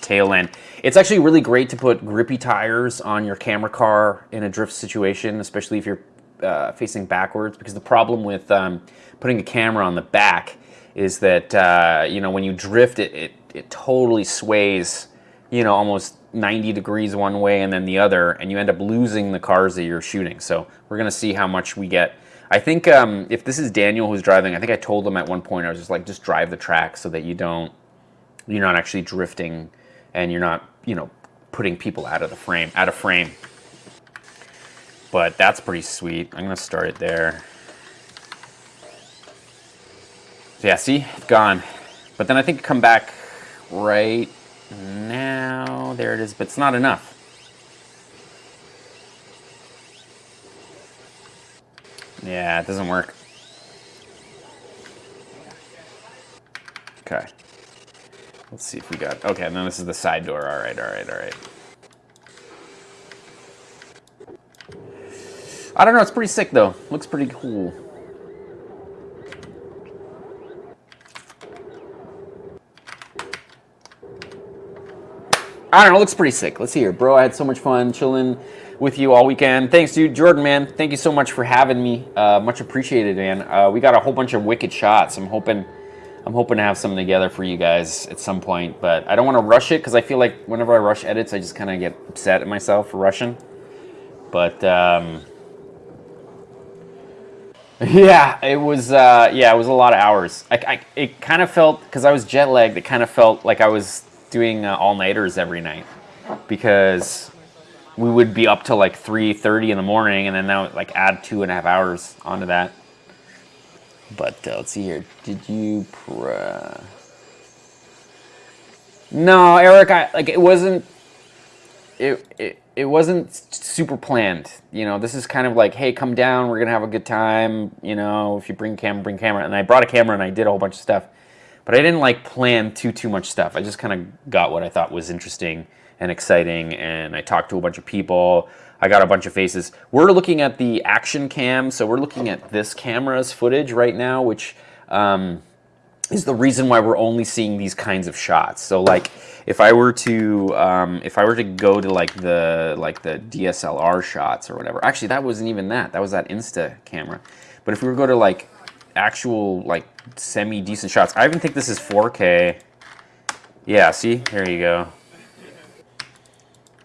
tail end. It's actually really great to put grippy tires on your camera car in a drift situation, especially if you're uh, facing backwards, because the problem with um, putting a camera on the back is that, uh, you know, when you drift, it, it, it totally sways you know, almost 90 degrees one way and then the other, and you end up losing the cars that you're shooting. So we're going to see how much we get. I think um, if this is Daniel who's driving, I think I told him at one point, I was just like, just drive the track so that you don't, you're not actually drifting and you're not, you know, putting people out of the frame, out of frame. But that's pretty sweet. I'm going to start it there. Yeah, see, gone. But then I think come back right now. There it is, but it's not enough. Yeah, it doesn't work. Okay. Let's see if we got, okay, and then this is the side door. All right, all right, all right. I don't know, it's pretty sick though. Looks pretty cool. I don't know, looks pretty sick. Let's see here. Bro, I had so much fun chilling with you all weekend. Thanks, dude. Jordan, man, thank you so much for having me. Uh, much appreciated, man. Uh, we got a whole bunch of wicked shots. I'm hoping I'm hoping to have something together for you guys at some point, but I don't want to rush it because I feel like whenever I rush edits, I just kind of get upset at myself for rushing. But, um, [LAUGHS] yeah, it was, uh, yeah, it was a lot of hours. I, I it kind of felt, because I was jet lagged, it kind of felt like I was doing uh, all-nighters every night because we would be up till like 3.30 in the morning and then now like add two and a half hours onto that. But uh, let's see here. Did you... no, Eric, I, like it wasn't... It, it, it wasn't super planned. You know, this is kind of like, hey, come down, we're going to have a good time. You know, if you bring camera, bring camera. And I brought a camera and I did a whole bunch of stuff. But I didn't like plan too, too much stuff. I just kind of got what I thought was interesting and exciting. And I talked to a bunch of people. I got a bunch of faces. We're looking at the action cam. So we're looking at this camera's footage right now, which um, is the reason why we're only seeing these kinds of shots. So like if I were to um, if I were to go to like the like the DSLR shots or whatever. Actually, that wasn't even that. That was that Insta camera. But if we were to go to like actual like semi decent shots. I even think this is 4K. Yeah, see? There you go.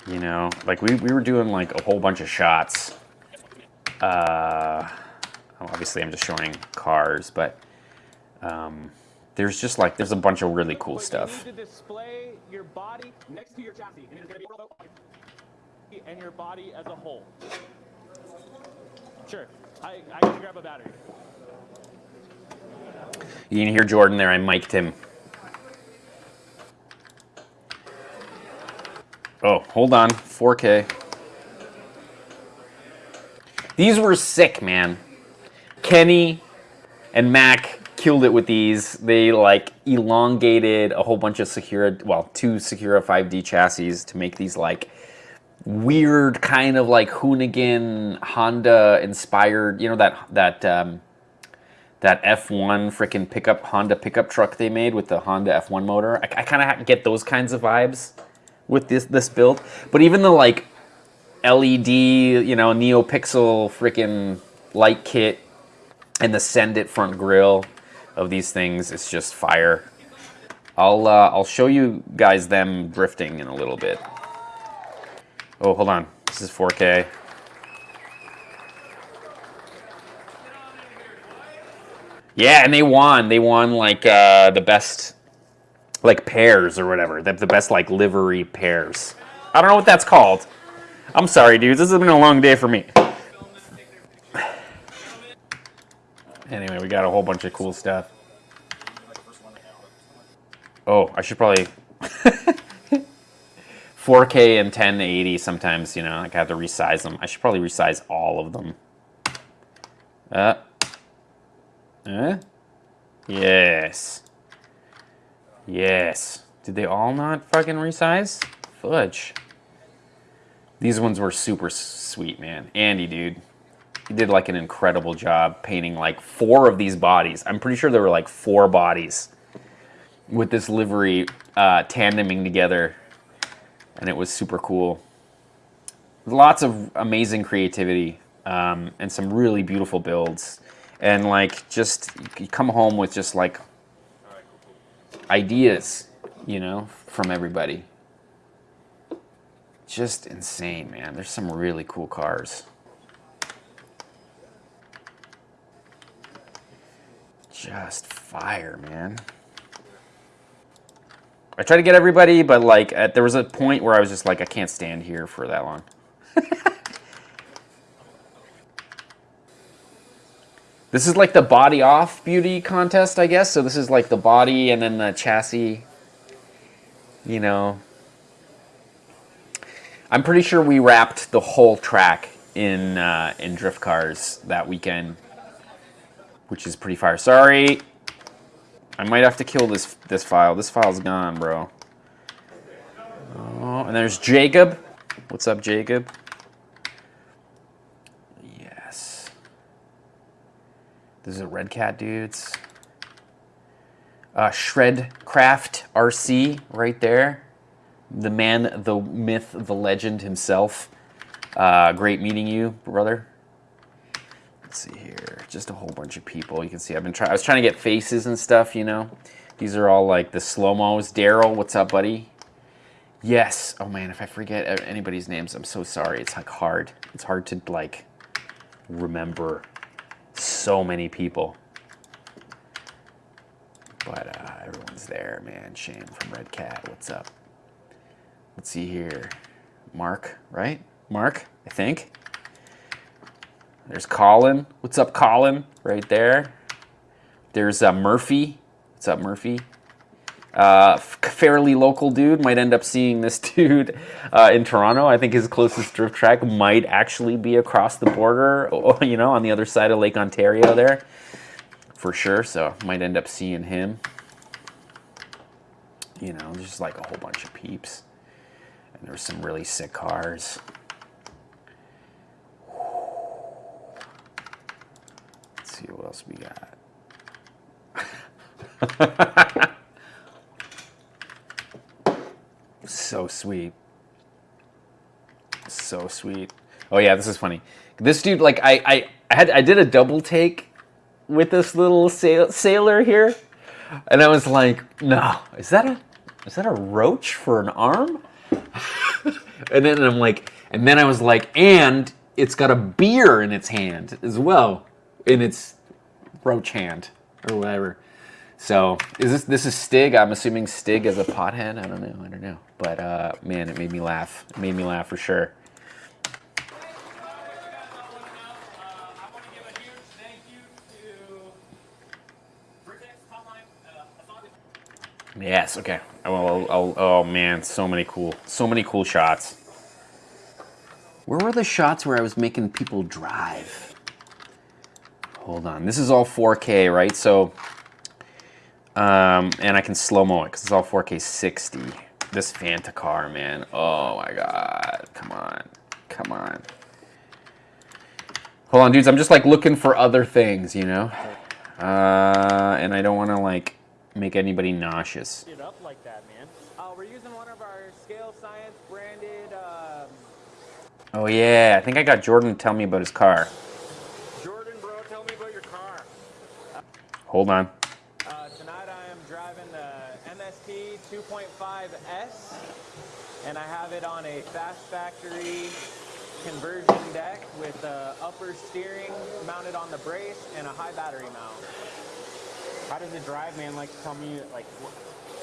You know, like we, we were doing like a whole bunch of shots. Uh, obviously I'm just showing cars, but um, there's just like, there's a bunch of really cool stuff. Your your chassis, and your body as a whole. Sure, I, I can grab a battery. You can hear Jordan there, I mic'd him. Oh, hold on, 4K. These were sick, man. Kenny and Mac killed it with these. They like elongated a whole bunch of Sakura, well, two Sakura 5D chassis to make these like weird kind of like Hoonigan Honda inspired, you know, that, that, um, that F1 freaking pickup Honda pickup truck they made with the Honda F1 motor. I, I kind of get those kinds of vibes with this this build. But even the like LED, you know, NeoPixel freaking light kit and the Send It front grill of these things, it's just fire. I'll uh, I'll show you guys them drifting in a little bit. Oh, hold on. This is 4K. Yeah, and they won. They won like uh, the best like pairs or whatever. The, the best like livery pairs. I don't know what that's called. I'm sorry, dudes. This has been a long day for me. Anyway, we got a whole bunch of cool stuff. Oh, I should probably [LAUGHS] 4K and 1080 sometimes, you know, like I have to resize them. I should probably resize all of them. Uh, uh, yes. Yes. Did they all not fucking resize? Fudge. These ones were super sweet, man. Andy, dude. he did like an incredible job painting like four of these bodies. I'm pretty sure there were like four bodies with this livery uh, tandeming together, and it was super cool. Lots of amazing creativity um, and some really beautiful builds, and like just you come home with just like ideas, you know, from everybody. Just insane, man. There's some really cool cars. Just fire, man. I tried to get everybody, but like at, there was a point where I was just like, I can't stand here for that long. [LAUGHS] this is like the body off beauty contest, I guess. So this is like the body and then the chassis. You know. I'm pretty sure we wrapped the whole track in uh, in drift cars that weekend which is pretty fire. Sorry. I might have to kill this this file. This file's gone, bro. Oh, and there's Jacob. What's up, Jacob? Yes. This is a Red Cat dudes. Uh, Shred Craft RC right there. The man, the myth, the legend himself. Uh, great meeting you, brother. Let's see here, just a whole bunch of people. You can see I've been trying, I was trying to get faces and stuff, you know. These are all like the slow-mos. Daryl, what's up, buddy? Yes. Oh man, if I forget anybody's names, I'm so sorry. It's like hard. It's hard to like remember so many people. But uh, everyone's there, man. Shane from Red Cat, what's up? Let's see here. Mark, right? Mark, I think. There's Colin. What's up, Colin? Right there. There's uh, Murphy. What's up, Murphy? Uh, fairly local dude. Might end up seeing this [LAUGHS] dude uh, in Toronto. I think his closest drift track might actually be across the border, [LAUGHS] you know, on the other side of Lake Ontario there. For sure. So might end up seeing him. You know, just like a whole bunch of peeps. And there's some really sick cars. Let's see what else we got. [LAUGHS] so sweet. So sweet. Oh yeah, this is funny. This dude, like, I, I, I had, I did a double take with this little sail, sailor here, and I was like, no, is that a, is that a roach for an arm? [LAUGHS] and then I'm like, and then I was like, and it's got a beer in its hand as well in its roach hand or whatever. So is this this is Stig? I'm assuming Stig as a pothead. I don't know. I don't know. But uh, man, it made me laugh. It made me laugh for sure. Yes. Okay. Well, I'll, oh man, so many cool, so many cool shots. Where were the shots where I was making people drive? Hold on. This is all 4K, right? So, um, and I can slow-mo it because it's all 4K 60. This Fanta car, man. Oh my God. Come on. Come on. Hold on, dudes. I'm just like looking for other things, you know? Uh, and I don't want to like make anybody nauseous. It up like that, man. Uh, we're using one of our Scale Science branded. Um... Oh yeah, I think I got Jordan to tell me about his car. Hold on. Uh, tonight I am driving the MST 2.5S, and I have it on a fast factory conversion deck with uh, upper steering mounted on the brace and a high battery mount. How does the drive, man? Like, tell me, like,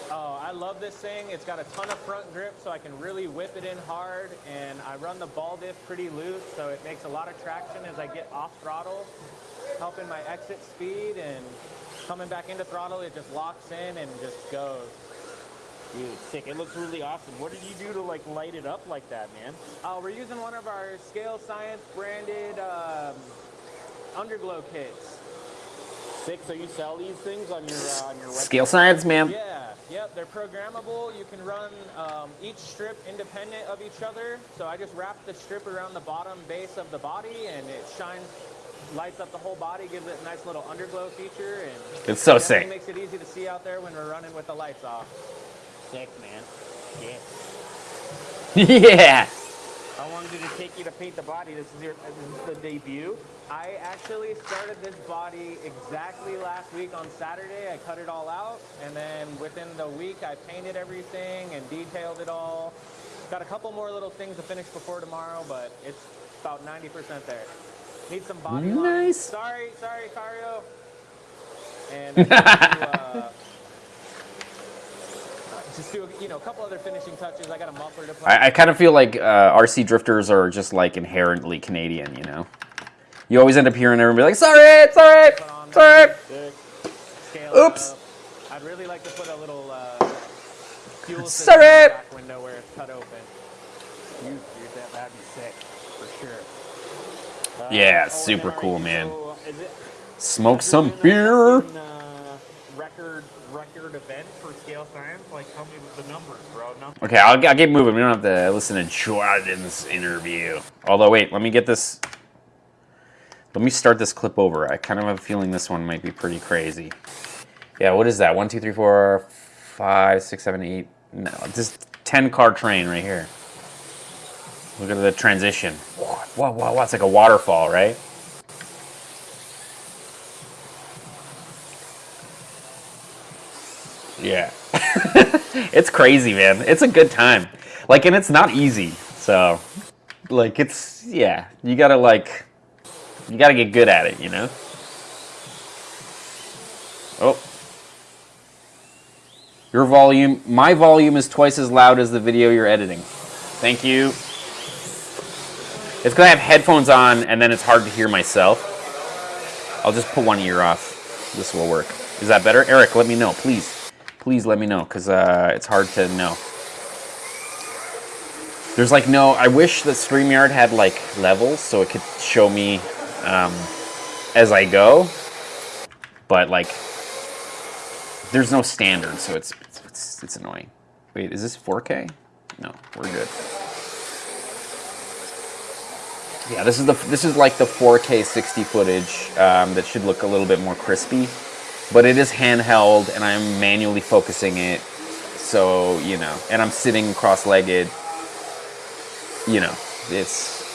Oh, I love this thing. It's got a ton of front grip, so I can really whip it in hard, and I run the ball diff pretty loose, so it makes a lot of traction as I get off throttle, helping my exit speed, and coming back into throttle, it just locks in and just goes. Dude, sick. It looks really awesome. What did you do to like light it up like that, man? Uh, we're using one of our Scale Science branded um, underglow kits. Sick. So you sell these things on your uh, on your website? Scale Science, man. Yeah. Yep. They're programmable. You can run um, each strip independent of each other. So I just wrap the strip around the bottom base of the body, and it shines lights up the whole body, gives it a nice little underglow feature, and It's so definitely sick. makes it easy to see out there when we're running with the lights off. Sick, man. [LAUGHS] Yeah. yeah. How long did it take you to paint the body? This is your uh, this is the debut. I actually started this body exactly last week on Saturday. I cut it all out, and then within the week, I painted everything and detailed it all. Got a couple more little things to finish before tomorrow, but it's about 90% there. Need some body lines. Nice. Sorry, sorry, Cario. And [LAUGHS] I'm gonna do, uh, just do you know a couple other finishing touches. I got a muffler to put. I, I kind of feel like uh, RC drifters are just like inherently Canadian, you know? You always end up hearing everyone be like, sorry, sorry, put on sorry. there, Oops. up. I'd really like to put a little uh, fuel Sorry. back window where it's cut open. You, dude, that, that'd be sick for sure. Uh, Yeah, oh, super cool, you- man. so it- Smoke some beer. uh, record record event scale science. Like, me the numbers, bro. Numbers. Okay, I'll, I'll get moving. We don't have to listen to Jordan's interview. Although, wait, let me get this. Let me start this clip over. I kind of have a feeling this one might be pretty crazy. Yeah, what is that? One, two, three, four, five, six, seven, eight. No, this 10 car train right here. Look at the transition. Whoa, whoa, whoa. It's like a waterfall, right? Yeah. [LAUGHS] it's crazy, man. It's a good time. Like, and it's not easy. So, like, it's, yeah, you gotta, like, you gotta get good at it, you know? Oh. Your volume, my volume is twice as loud as the video you're editing. Thank you. It's because I have headphones on and then it's hard to hear myself. I'll just put one ear off. This will work. Is that better? Eric, let me know, please. Please let me know because uh, it's hard to know. There's like no, I wish that StreamYard had like levels so it could show me um, as I go. But like, there's no standard, so it's, it's, it's, it's annoying. Wait, is this 4K? No, we're good. Yeah, this is the this is like the 4K 60 footage um, that should look a little bit more crispy, but it is handheld and I'm manually focusing it, so you know, and I'm sitting cross-legged. You know, it's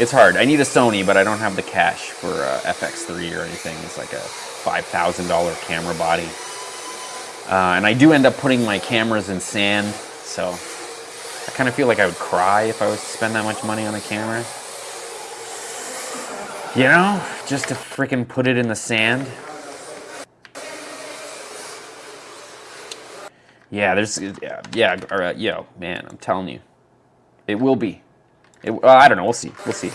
it's hard. I need a Sony, but I don't have the cash for uh, FX3 or anything. It's like a five thousand dollar camera body, uh, and I do end up putting my cameras in sand, so. I kind of feel like I would cry if I was to spend that much money on a camera. You know, just to freaking put it in the sand. Yeah, there's, yeah, yeah, all right, yo, man, I'm telling you, it will be. It, well, I don't know, we'll see, we'll see.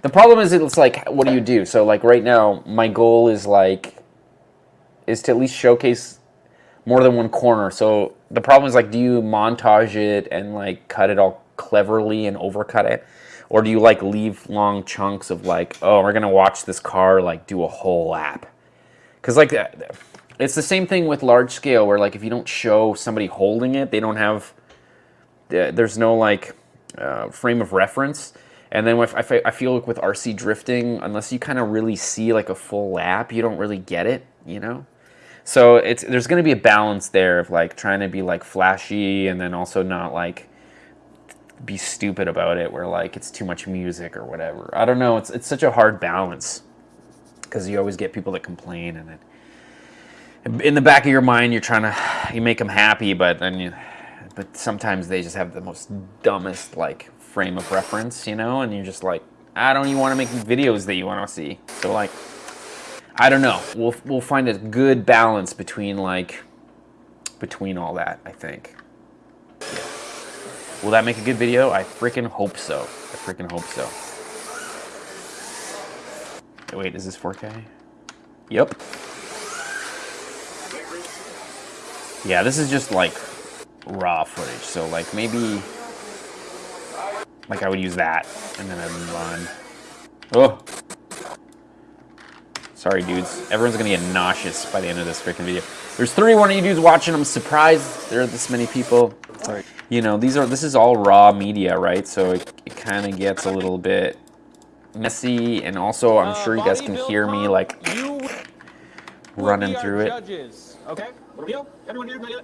The problem is, it's like, what do you do? So, like, right now, my goal is like, is to at least showcase more than one corner. So the problem is like, do you montage it and like cut it all cleverly and overcut it? Or do you like leave long chunks of like, oh, we're gonna watch this car like do a whole lap? Because like, that- it's the same thing with large scale where like if you don't show somebody holding it, they don't have, uh, there's no like uh, frame of reference. And then I feel like with RC drifting, unless you kind of really see like a full lap, you don't really get it, you know? So it's there's going to be a balance there of like trying to be like flashy and then also not like be stupid about it where like it's too much music or whatever. I don't know, it's it's such a hard balance cuz you always get people that complain and it in the back of your mind you're trying to [SIGHS] you make them happy but then you but sometimes they just have the most dumbest like frame of reference, you know, and you're just like I don't even want to make videos that you want to see. So like I don't know. We'll we'll find a good balance between like between all that. I think. Yeah. Will that make a good video? I freaking hope so. I freaking hope so. Wait, is this 4K? Yep. Yeah, this is just like raw footage. So like maybe like I would use that and then I'd move on. Oh. Sorry, dudes. Everyone's gonna get nauseous by the end of this freaking video. There's 31 of you dudes watching. I'm surprised there are this many people. Sorry. You know, these are this is all raw media, right? So it, it kind of gets a little bit messy, and also I'm uh, sure you guys can hear me like you will running be our through it. Judges, okay? Everyone here?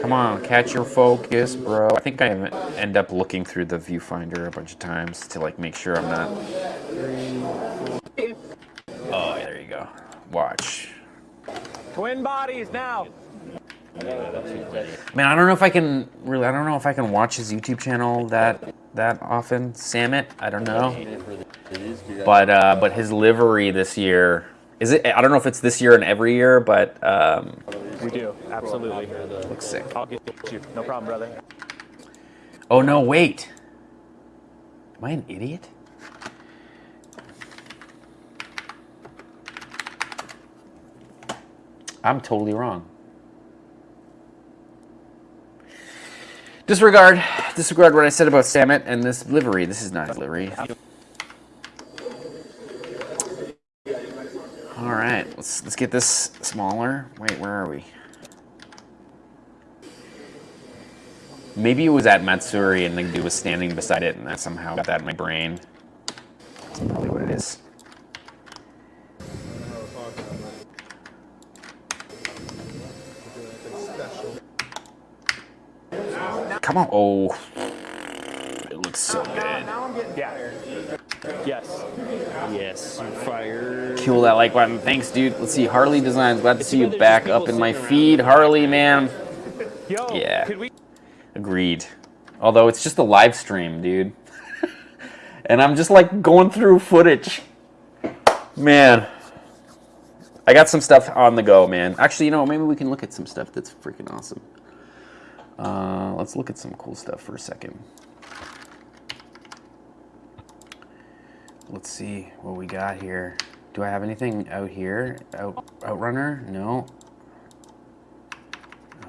Come on, catch your focus, bro. I think I end up looking through the viewfinder a bunch of times to like make sure I'm not. Oh, yeah, there you go. Watch. Twin bodies now. Man, I don't know if I can really. I don't know if I can watch his YouTube channel that that often. Samit, I don't know. But uh, but his livery this year is it? I don't know if it's this year and every year, but um, We do, absolutely. looks sick. I'll get you. No problem, brother. Oh no, wait. Am I an idiot? I'm totally wrong. Disregard, disregard what I said about Samit and this livery. This is not livery. All right, let's let's get this smaller. Wait, where are we? Maybe it was at Matsuri and dude was standing beside it, and I somehow got that in my brain. That's probably what it is. Come on. Oh. [SIGHS] It looks so good. Yeah. Yes. Yes, fire. Kill that like button. Thanks, dude. Let's see. Harley Designs. Glad to see you back up in my feed. Harley, man. Yo, Yeah. could we? Agreed. Although it's just a live stream, dude. [LAUGHS] and I'm just like going through footage. Man. I got some stuff on the go, man. Actually, you know, maybe we can look at some stuff that's freaking awesome. Uh, let's look at some cool stuff for a second. Let's see what we got here. Do I have anything out here? Out, Outrunner? No.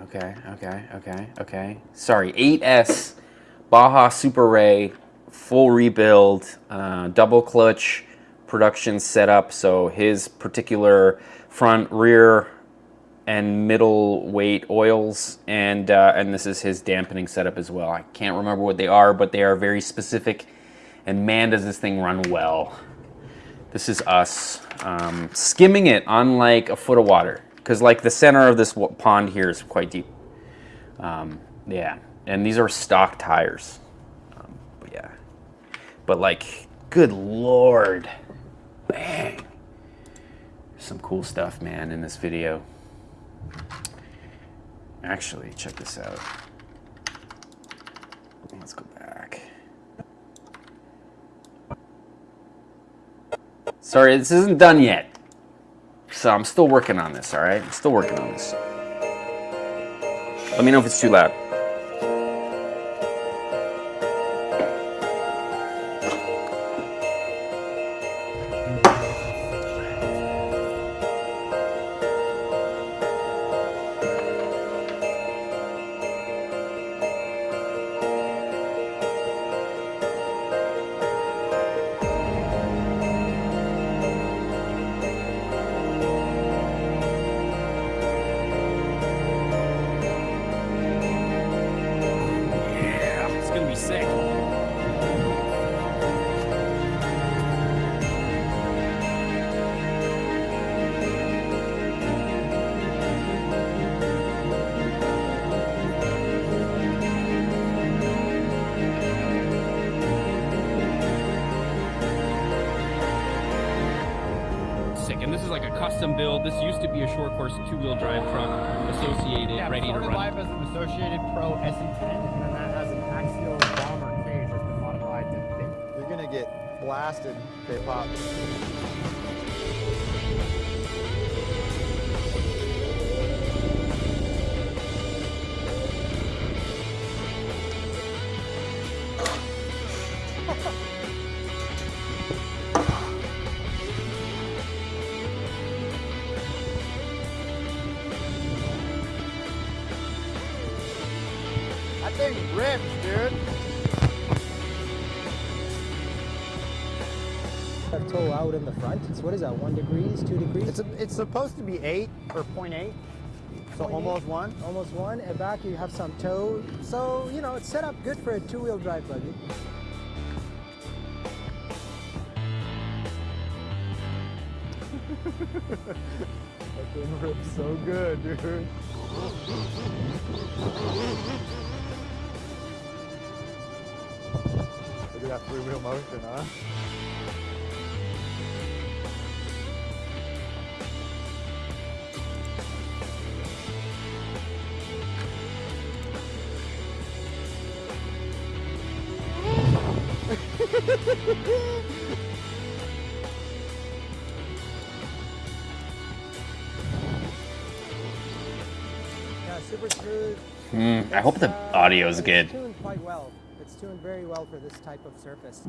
Okay, okay, okay, okay. Sorry, 8S Baja Super Rey, full rebuild, uh, double clutch production setup. So his particular front, rear, and middle weight oils, and uh, and this is his dampening setup as well. I can't remember what they are, but they are very specific. And man, does this thing run well. This is us um, skimming it on like a foot of water because like the center of this pond here is quite deep. Um, yeah, and these are stock tires. Um, but yeah, but like, good lord, bang! Some cool stuff, man, in this video. Actually, check this out. Let's go back. Sorry, this isn't done yet. So I'm still working on this, all right? I'm still working on this. Let me know if it's too loud. Out in the front. So what is that? One degrees, two degrees? It's a, it's supposed to be eight or 0.8. So almost one? almost one, and back you have some toe. So, you know, it's set up good for a two-wheel drive buggy. That thing rips so good, dude. Look at that three-wheel motion, huh? Super smooth. Mm, I hope the audio is it's good. tuned quite well. It's tuned very well for this type of surface.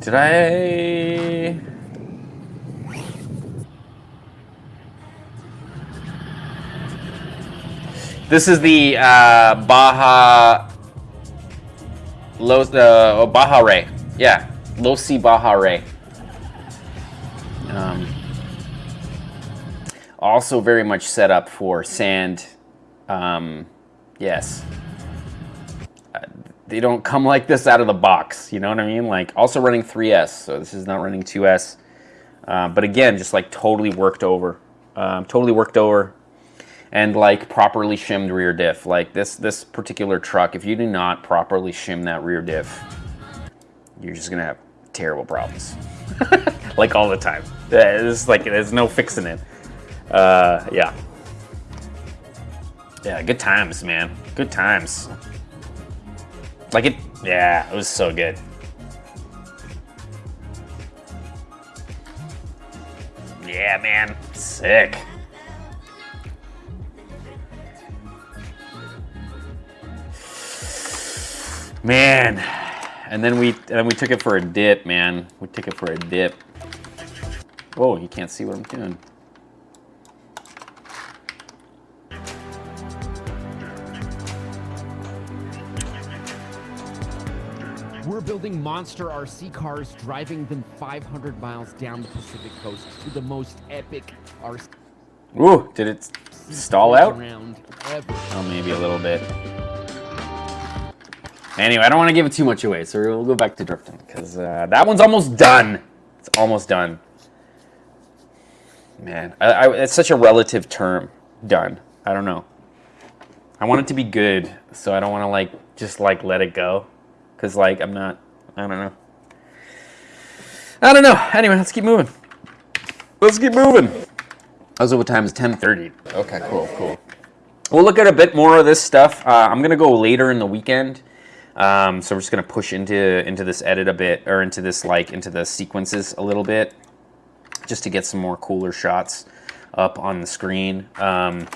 Did I? This is the uh, Baja Los uh, Baja Rey. Yeah, Losi Baja Rey. Also very much set up for sand. Um, yes. Uh, They don't come like this out of the box. You know what I mean? Like also running 3S, so this is not running 2S. Uh, but again, just like totally worked over, um, totally worked over, and like properly shimmed rear diff. Like this this particular truck, if you do not properly shim that rear diff, you're just gonna have terrible problems. [LAUGHS] like all the time. It's like there's no fixing it. Uh, yeah. Yeah, good times, man. Good times. Like it, yeah, it was so good. Yeah, man, sick. Man, and then we and then we took it for a dip, man. We took it for a dip. Whoa, you can't see what I'm doing. We're building monster RC cars, driving them 500 miles down the Pacific coast to the most epic RC Ooh, did it stall out? Oh, maybe a little bit. Anyway, I don't want to give it too much away, so we'll go back to drifting because uh, that one's almost done. It's almost done. Man, I, I, it's such a relative term. Done. I don't know. I want it to be good, so I don't want to like just like let it go, because like I'm not. I don't know. I don't know. Anyway, let's keep moving. Let's keep moving. Also, what time is 10:30? Okay, cool, cool. We'll look at a bit more of this stuff. Uh, I'm gonna go later in the weekend, um, so we're just gonna push into into this edit a bit, or into this like into the sequences a little bit, just to get some more cooler shots up on the screen. Um,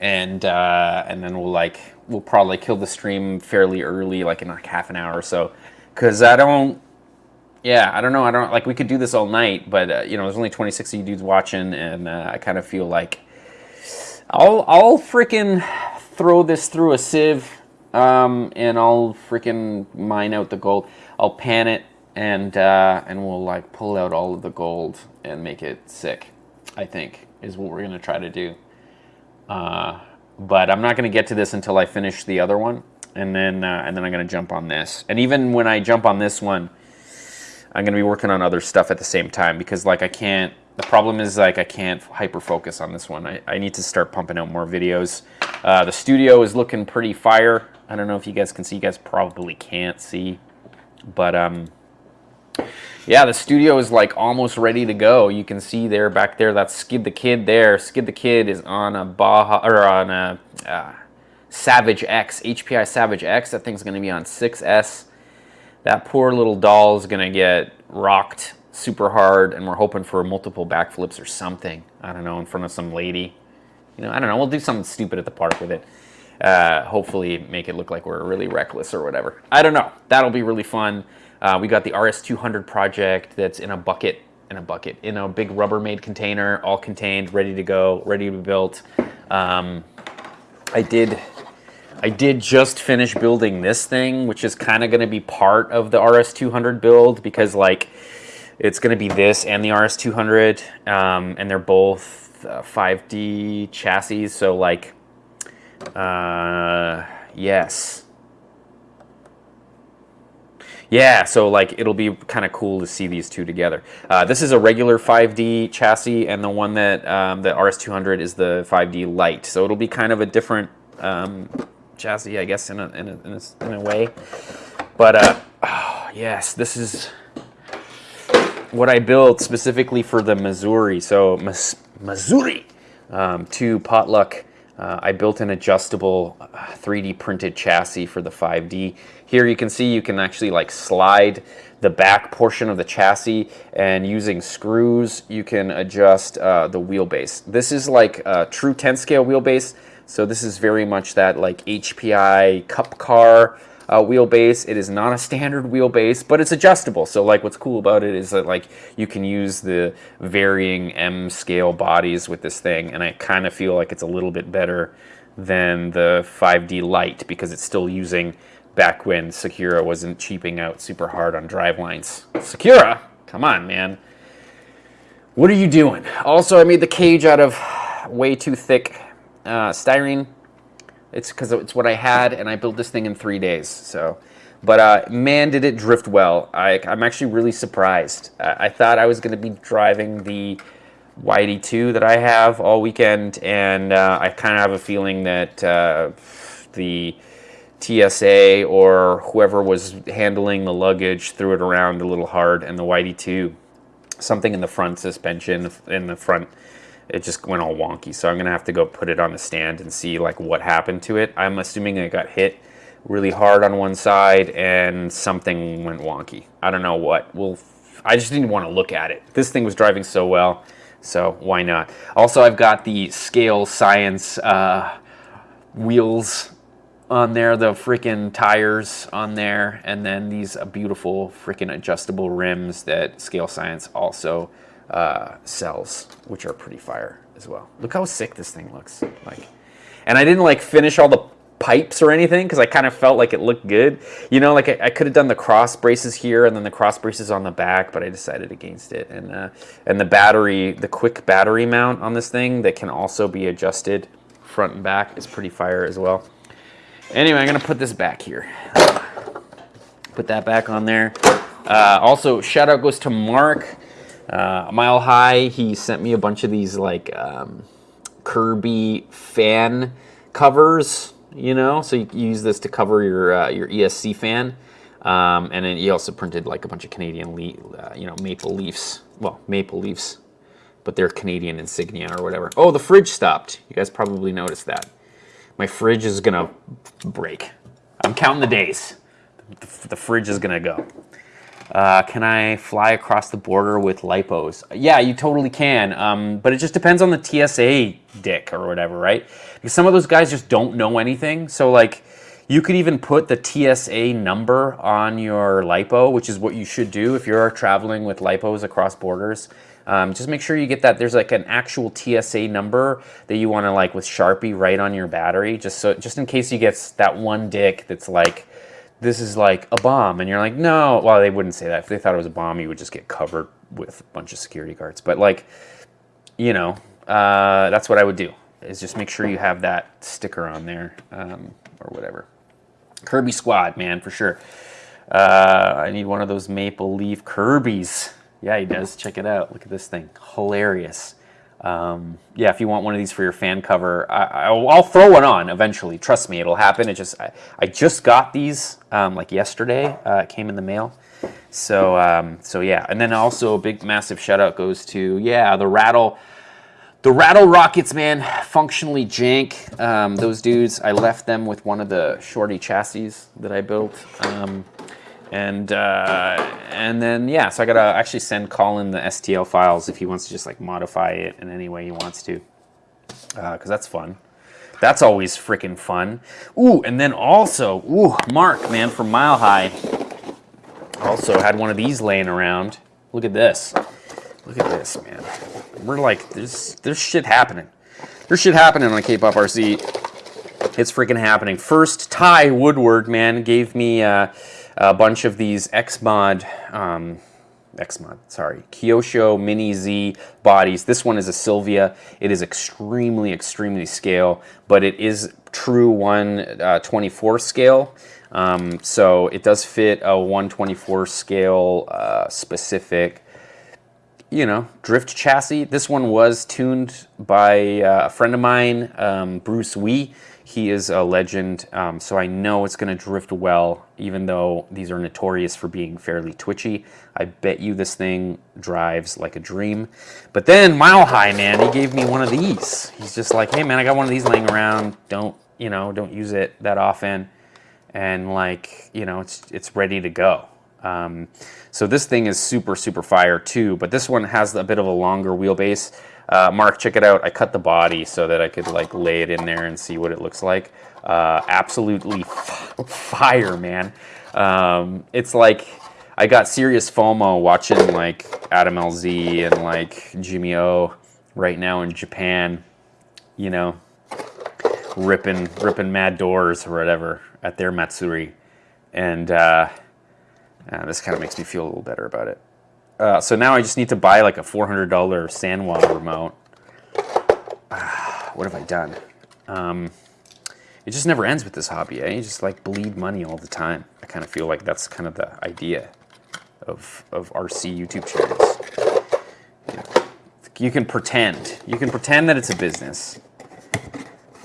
and uh, and then we'll like we'll probably kill the stream fairly early, like in like half an hour or so, because I don't. Yeah, I don't know. I don't like. We could do this all night, but uh, you know, there's only 26 of you dudes watching, and uh, I kind of feel like I'll I'll freaking throw this through a sieve, um, and I'll freaking mine out the gold. I'll pan it, and uh, and we'll like pull out all of the gold and make it sick. I think is what we're gonna try to do. Uh, but I'm not gonna get to this until I finish the other one, and then uh, and then I'm gonna jump on this. And even when I jump on this one, I'm gonna be working on other stuff at the same time because like I can't. The problem is like I can't hyper focus on this one. I, I need to start pumping out more videos. Uh, the studio is looking pretty fire. I don't know if you guys can see. You guys probably can't see, but um, yeah, the studio is like almost ready to go. You can see there back there. That's Skid the Kid there. Skid the Kid is on a Baja or on a uh, Savage X, HPI Savage X. That thing's gonna be on 6S. That poor little doll is gonna get rocked super hard, and we're hoping for multiple backflips or something. I don't know, in front of some lady. You know, I don't know. We'll do something stupid at the park with it. Uh, hopefully, make it look like we're really reckless or whatever. I don't know. That'll be really fun. Uh, we got the RS200 project that's in a bucket, in a bucket, in a big Rubbermaid container, all contained, ready to go, ready to be built. Um, I did I did just finish building this thing, which is kind of going to be part of the RS200 build because like it's going to be this and the RS200, um, and they're both uh, 5D chassis. So like, uh, yes. Yeah, so like it'll be kind of cool to see these two together. Uh, this is a regular 5D chassis, and the one that um, the RS200 is the 5D light. So it'll be kind of a different um, chassis, I guess, in a, in a, in a, in a way. But uh, oh, yes, this is what I built specifically for the Missouri. So Missouri um, to Potluck. Uh, I built an adjustable 3D uh, printed chassis for the 5D. Here you can see you can actually like slide the back portion of the chassis and using screws you can adjust uh, the wheelbase. This is like a true 10 scale wheelbase. So this is very much that like HPI cup car uh, wheelbase. It is not a standard wheelbase, but it's adjustable. So like what's cool about it is that like you can use the varying M scale bodies with this thing. And I kind of feel like it's a little bit better than the 5D Lite because it's still using back when Sakura wasn't cheaping out super hard on drive lines. Sakura, come on, man. What are you doing? Also, I made the cage out of way too thick uh, styrene. It's because it's what I had, and I built this thing in three days. So, but uh, man, did it drift well. I, am actually really surprised. I thought I was going to be driving the YD2 that I have all weekend, and uh, I kind of have a feeling that uh, the TSA or whoever was handling the luggage threw it around a little hard, and the YD2, something in the front suspension, in the front it just went all wonky. So I'm gonna have to go put it on the stand and see like what happened to it. I'm assuming it got hit really hard on one side and something went wonky. I don't know what. Well, I just didn't want to look at it. This thing was driving so well, so why not? Also, I've got the Scale Science uh, wheels on there, the freaking tires on there, and then these beautiful freaking adjustable rims that Scale Science also uh, sells, which are pretty fire as well. Look how sick this thing looks like. And I didn't like finish all the pipes or anything because I kind of felt like it looked good. You know, like I, I could have done the cross braces here and then the cross braces on the back, but I decided against it. And uh, and the battery, the quick battery mount on this thing that can also be adjusted front and back is pretty fire as well. Anyway, I'm gonna put this back here. Put that back on there. Uh, also, shout out goes to Mark. Uh, Mile High, he sent me a bunch of these like um, Kirby fan covers, you know, so you use this to cover your uh, your ESC fan. Um, and then he also printed like a bunch of Canadian, uh, you know, Maple Leafs. Well, Maple Leafs, but they're Canadian insignia or whatever. Oh, the fridge stopped. You guys probably noticed that. My fridge is gonna break. I'm counting the days. The, fridge is gonna go. Uh, can I fly across the border with lipos? Yeah, you totally can, um, but it just depends on the TSA dick or whatever, right? Because some of those guys just don't know anything. So like, you could even put the TSA number on your lipo, which is what you should do if you're traveling with lipos across borders. Um, just make sure you get that. There's like an actual TSA number that you want to like with Sharpie write on your battery, just so just in case you get that one dick that's like this is like a bomb. And you're like, no. Well, they wouldn't say that. If they thought it was a bomb, you would just get covered with a bunch of security guards. But like, you know, uh, that's what I would do, is just make sure you have that sticker on there um, or whatever. Kirby Squad, man, for sure. Uh, I need one of those Maple Leaf Kirby's. Yeah, he does. Check it out. Look at this thing. Hilarious. Um, yeah, if you want one of these for your fan cover, I, will throw one on eventually. Trust me, it'll happen. It just I, I just got these um, like yesterday. Uh, it came in the mail. So um, so yeah, and then also a big massive shout out goes to yeah the rattle. The Rattle Rockets, man, functionally jank. Um, those dudes, I left them with one of the shorty chassis that I built. And uh, and then yeah, so I gotta actually send Colin the STL files if he wants to just like modify it in any way he wants to, because uh, that's fun. That's always freaking fun. Ooh, and then also, ooh, Mark, man, from Mile High, also had one of these laying around. Look at this. Look at this, man. We're like, there's there's shit happening. There's shit happening on K-Pop RC. It's freaking happening. First, Ty Woodward, man, gave me. Uh, a bunch of these Xmod um, Xmod, sorry, Kyosho Mini Z bodies. This one is a Sylvia. It is extremely, extremely scale, but it is true 124 uh, scale. Um, so it does fit a 124 scale uh, specific, you know, drift chassis. This one was tuned by uh, a friend of mine, um, Bruce Wee. He is a legend, um, so I know it's going to drift well, even though these are notorious for being fairly twitchy. I bet you this thing drives like a dream. But then Mile High, man, he gave me one of these. He's just like, hey, man, I got one of these laying around. Don't, you know, don't use it that often. And like, you know, it's, it's ready to go. Um, so this thing is super, super fire too, but this one has a bit of a longer wheelbase. Uh, Mark, check it out. I cut the body so that I could like lay it in there and see what it looks like. Uh, absolutely fire, man. Um, it's like I got serious FOMO watching like Adam LZ and like Jimmy O right now in Japan, you know, ripping ripping mad doors or whatever at their Matsuri, and uh, uh, this kind of makes me feel a little better about it. Uh, so now I just need to buy like a $400 Sanwa remote. [SIGHS] what have I done? Um, it just never ends with this hobby, eh? You just like bleed money all the time. I kind of feel like that's kind of the idea of, of RC YouTube channels. You can pretend. You can pretend that it's a business,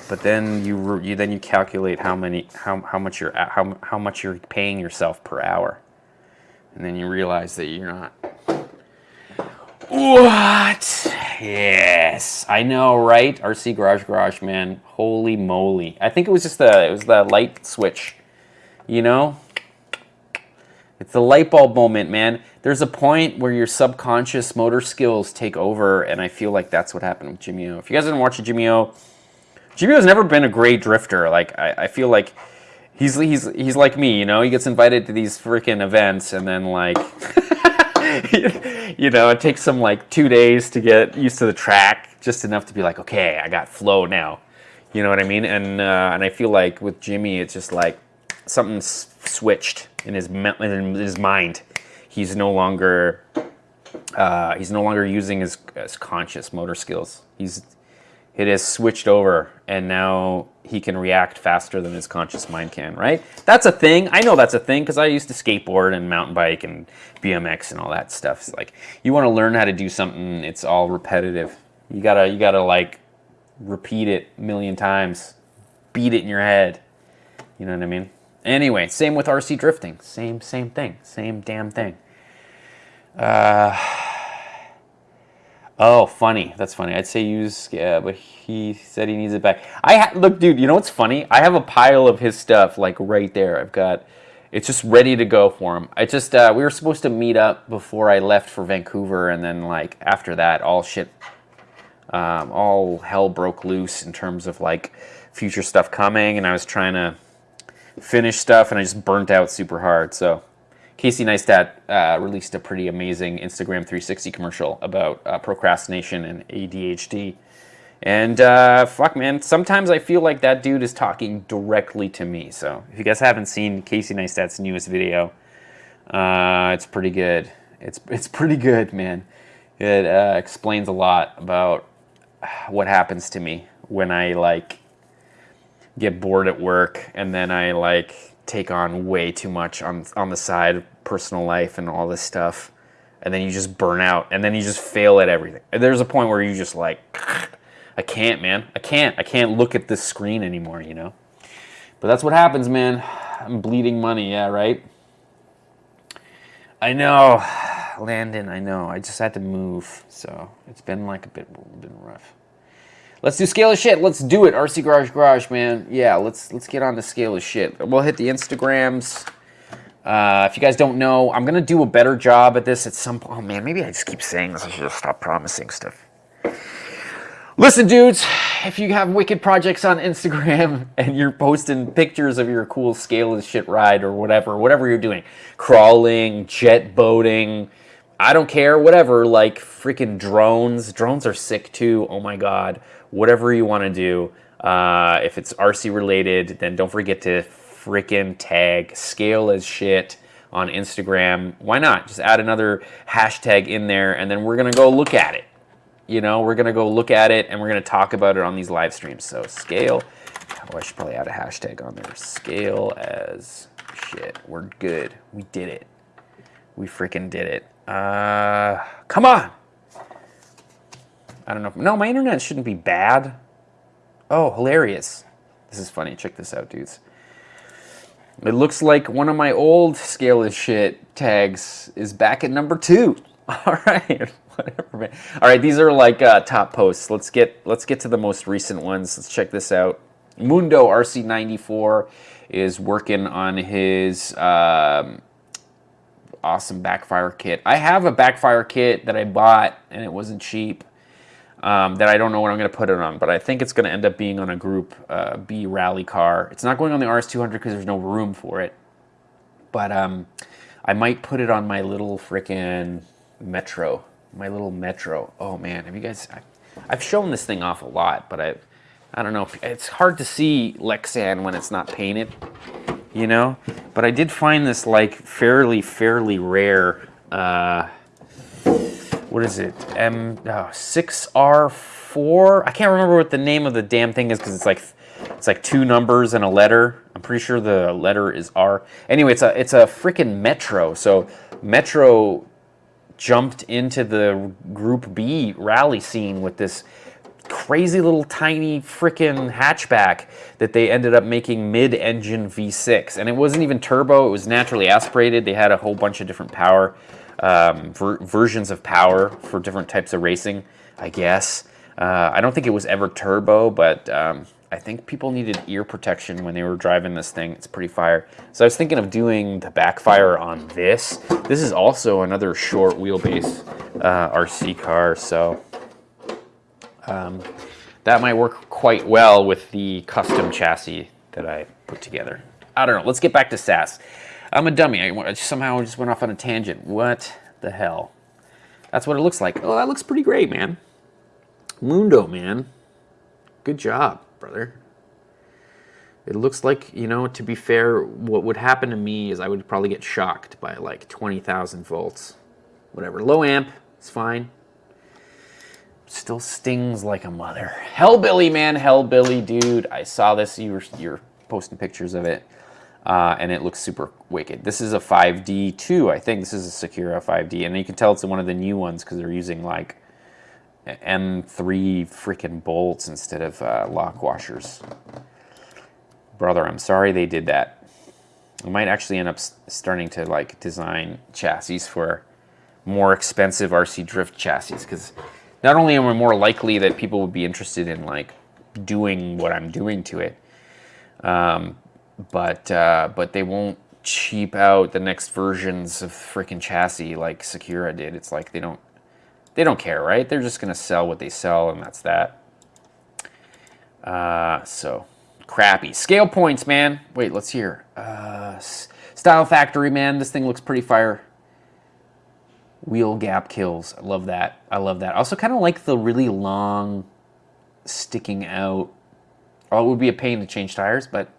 but then you, you then you calculate how many how, how much you're how how much you're paying yourself per hour, and then you realize that you're not what? Yes, I know, right? RC Garage Garage, man. Holy moly! I think it was just the it was the light switch. You know, it's the light bulb moment, man. There's a point where your subconscious motor skills take over, and I feel like that's what happened with Jimmy O. If you guys didn't watch Jimmy O, Jimmy O's never been a great drifter. Like I, I feel like he's he's he's like me, you know. He gets invited to these freaking events, and then like. [LAUGHS] [LAUGHS] you know, it takes some like two days to get used to the track, just enough to be like, okay, I got flow now. You know what I mean? And uh, and I feel like with Jimmy, it's just like something switched in his in his mind. He's no longer uh, he's no longer using his, his conscious motor skills. He's it has switched over and now he can react faster than his conscious mind can, right? That's a thing. I know that's a thing because I used to skateboard and mountain bike and BMX and all that stuff. It's like you want to learn how to do something, it's all repetitive. You gotta you gotta like repeat it a million times, beat it in your head. You know what I mean? Anyway, same with RC drifting. Same same thing. Same damn thing. Uh Oh, funny. That's funny. I'd say use, yeah, but he said he needs it back. I look, dude. You know what's funny? I have a pile of his stuff like right there. I've got. It's just ready to go for him. I just uh, we were supposed to meet up before I left for Vancouver, and then like after that, all shit, um, all hell broke loose in terms of like future stuff coming, and I was trying to finish stuff, and I just burnt out super hard. So Casey Neistat uh, released a pretty amazing Instagram 360 commercial about uh, procrastination and ADHD. And uh, fuck, man, sometimes I feel like that dude is talking directly to me. So if you guys haven't seen Casey Neistat's newest video, uh, it's pretty good. It's, it's pretty good, man. It uh, explains a lot about what happens to me when I like get bored at work and then I like take on way too much on on the side of personal life and all this stuff. And then you just burn out. And then you just fail at everything. There's a point where you just like i can't man. I can't. I can't look at this screen anymore you know? But that's what happens man. I'm bleeding money. Yeah right? I know. [SIGHS] Landon i know. I just had to move. So it's been like a bit been rough Let's do scale of shit. Let's do it. RC Garage Garage, man. Yeah, let's let's get on the scale of shit. We'll hit the Instagrams. Uh, if you guys don't know, I'm to do a better job at this at some point. Oh, man, maybe I just keep saying this. I should just stop promising stuff. Listen, dudes, if you have wicked projects on Instagram [LAUGHS] and you're posting pictures of your cool scale of shit ride or whatever, whatever you're doing, crawling, jet boating, I don't care, whatever, like freaking drones. Drones are sick too. Oh my God whatever you want to do. Uh, if it's RC related, then don't forget to freaking tag scale as shit on Instagram. Why not? Just add another hashtag in there and then we're going to go look at it. You know, we're going to go look at it and we're going to talk about it on these live streams. So scale. Oh, I should probably add a hashtag on there. Scale as shit. We're good. We did it. We freaking did it. Uh, come on. I don't know. If, no, my internet shouldn't be bad. Oh, hilarious. This is funny. Check this out, dudes. It looks like one of my old scale is shit tags is back at number two. [LAUGHS] All right, whatever, man. All right, these are like uh, top posts. Let's get let's get to the most recent ones. Let's check this out. Mundo RC94 is working on his um, awesome backfire kit. I have a backfire kit that I bought and it wasn't cheap um, that I don't know what I'm going to put it on, but I think it's going to end up being on a Group uh, B rally car. It's not going on the RS200 because there's no room for it, but um, I might put it on my little freaking Metro, my little Metro. Oh man, have you guys? I've shown this thing off a lot, but I, I don't know. It's hard to see Lexan when it's not painted, you know. But I did find this like fairly, fairly rare. Uh, what is it? M ah, oh, 6R4. I can't remember what the name of the damn thing is because it's like it's like two numbers and a letter. I'm pretty sure the letter is R. Anyway, it's a it's a freaking Metro. So Metro jumped into the Group B rally scene with this crazy little tiny freaking hatchback that they ended up making mid-engine V6. And it wasn't even turbo, it was naturally aspirated. They had a whole bunch of different power um, ver versions of power for different types of racing, I guess. Uh, I don't think it was ever turbo, but um, I think people needed ear protection when they were driving this thing. It's pretty fire. So I was thinking of doing the backfire on this. This is also another short wheelbase uh, RC car, so um, that might work quite well with the custom chassis that I put together. I don't know. Let's get back to SAS. I'm a dummy. I somehow just went off on a tangent. What the hell? That's what it looks like. Oh, that looks pretty great, man. Mundo, man. Good job, brother. It looks like, you know, to be fair, what would happen to me is I would probably get shocked by like 20,000 volts. Whatever. Low amp, it's fine. Still stings like a mother. Hellbilly, man. Hellbilly, dude. I saw this. You were, you're posting pictures of it uh, and it looks super wicked. This is a 5D too, I think. This is a Sakura 5D, and you can tell it's one of the new ones because they're using like M3 freaking bolts instead of uh, lock washers. Brother, I'm sorry they did that. I might actually end up starting to like design chassis for more expensive RC drift chassis because not only am I more likely that people would be interested in like doing what I'm doing to it, um, but uh, but they won't cheap out the next versions of freaking chassis like Sakura did. It's like they don't they don't care, right? They're just gonna sell what they sell, and that's that. Uh, so crappy scale points, man. Wait, let's hear. Uh, Style Factory, man. This thing looks pretty fire. Wheel gap kills. I love that. I love that. Also kind of like the really long, sticking out. Oh, it would be a pain to change tires, but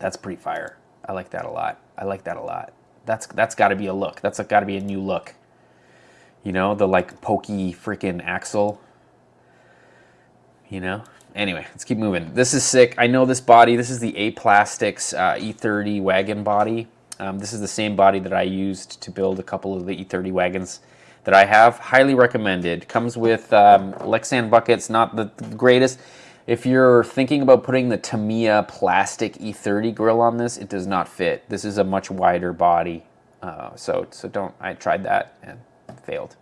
that's pretty fire. I like that a lot. I like that a lot. That's that's got to be a look. That's got to be a new look. You know, the like pokey freaking axle. You know. Anyway, let's keep moving. This is sick. I know this body. This is the A Plastics uh, E30 wagon body. Um, this is the same body that I used to build a couple of the E30 wagons that I have. Highly recommended. Comes with um, Lexan buckets. Not the greatest. If you're thinking about putting the Tamiya plastic E30 grill on this, it does not fit. This is a much wider body, uh, so so don't. I tried that and failed.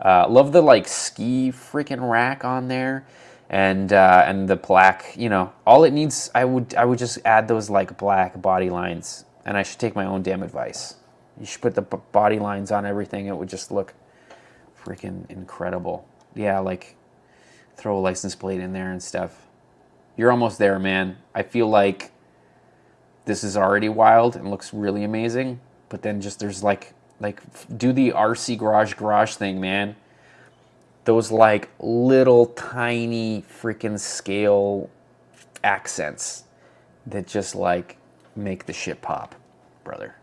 Uh, love the like ski freaking rack on there, and uh, and the black. You know, all it needs. I would I would just add those like black body lines, and I should take my own damn advice. You should put the body lines on everything. It would just look freaking incredible. Yeah, like throw a license plate in there and stuff. You're almost there, man. I feel like this is already wild and looks really amazing, but then just there's like like do the RC garage garage thing, man. Those like little tiny freaking scale accents that just like make the shit pop, brother.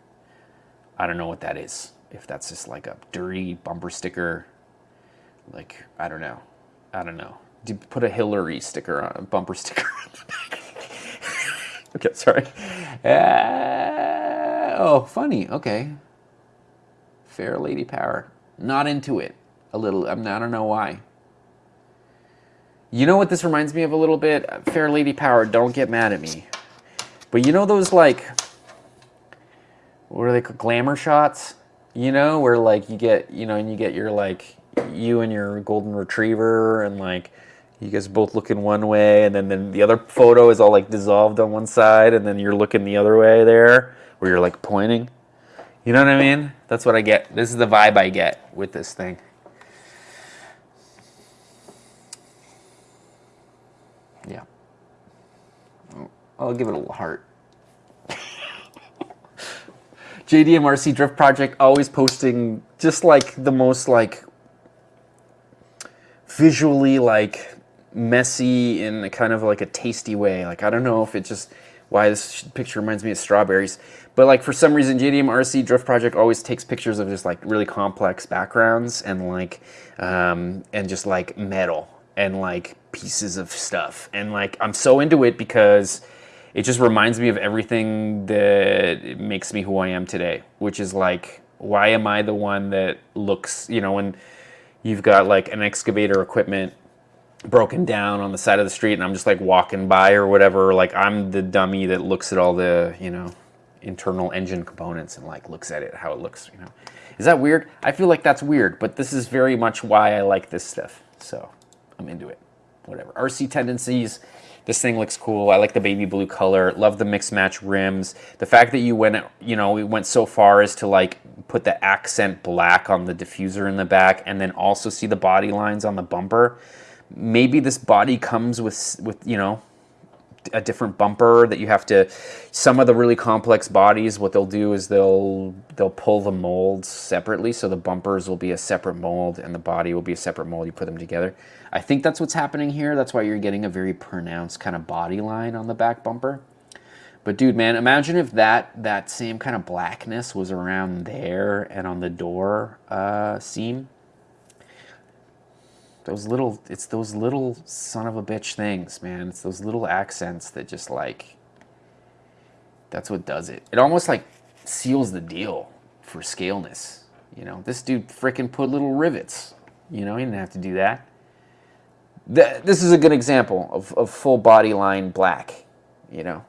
I don't know what that is. If that's just like a dirty bumper sticker, like I don't know, I don't know. Put a Hillary sticker on a bumper sticker? [LAUGHS] okay, sorry. Uh, oh, funny. Okay. Fair Lady Power. Not into it. A little. I'm, I don't know why. You know what this reminds me of a little bit? Fair Lady Power, don't get mad at me. But you know those like, what are they called? Glamour shots? You know, where like you get, you know, and you get your like, you and your golden retriever and like, you guys both looking one way and then, then the other photo is all like dissolved on one side and then you're looking the other way there where you're like pointing. You know what I mean? That's what I get. This is the vibe I get with this thing. Yeah. I'll give it a little heart. [LAUGHS] JDMRC Drift Project always posting just like the most like visually like messy in a kind of like a tasty way. Like I don't know if it just why this picture reminds me of strawberries, but like for some reason JDMRC Drift Project always takes pictures of just like really complex backgrounds and like um, and just like metal and like pieces of stuff and like I'm so into it because it just reminds me of everything that makes me who I am today, which is like, why am I the one that looks, you know, when you've got like an excavator equipment broken down on the side of the street and I'm just like walking by or whatever, like I'm the dummy that looks at all the, you know, internal engine components and like looks at it, how it looks, you know. Is that weird? I feel like that's weird, but this is very much why I like this stuff. So I'm into it. Whatever. RC tendencies, this thing looks cool. I like the baby blue color. Love the mix match rims. The fact that you went, you know, we went so far as to like put the accent black on the diffuser in the back and then also see the body lines on the bumper. Maybe this body comes with, with you know, a different bumper that you have to some of the really complex bodies what they'll do is they'll they'll pull the molds separately so the bumpers will be a separate mold and the body will be a separate mold you put them together. I think that's what's happening here that's why you're getting a very pronounced kind of body line on the back bumper. But dude man imagine if that that same kind of blackness was around there and on the door uh, seam those little it's those little son of a bitch things man. It's those little accents that just like that's what does it. It almost like seals the deal for scaleness you know? This dude freaking put little rivets you know? He didn't have to do that. Th this is a good example of, of full body line black you know?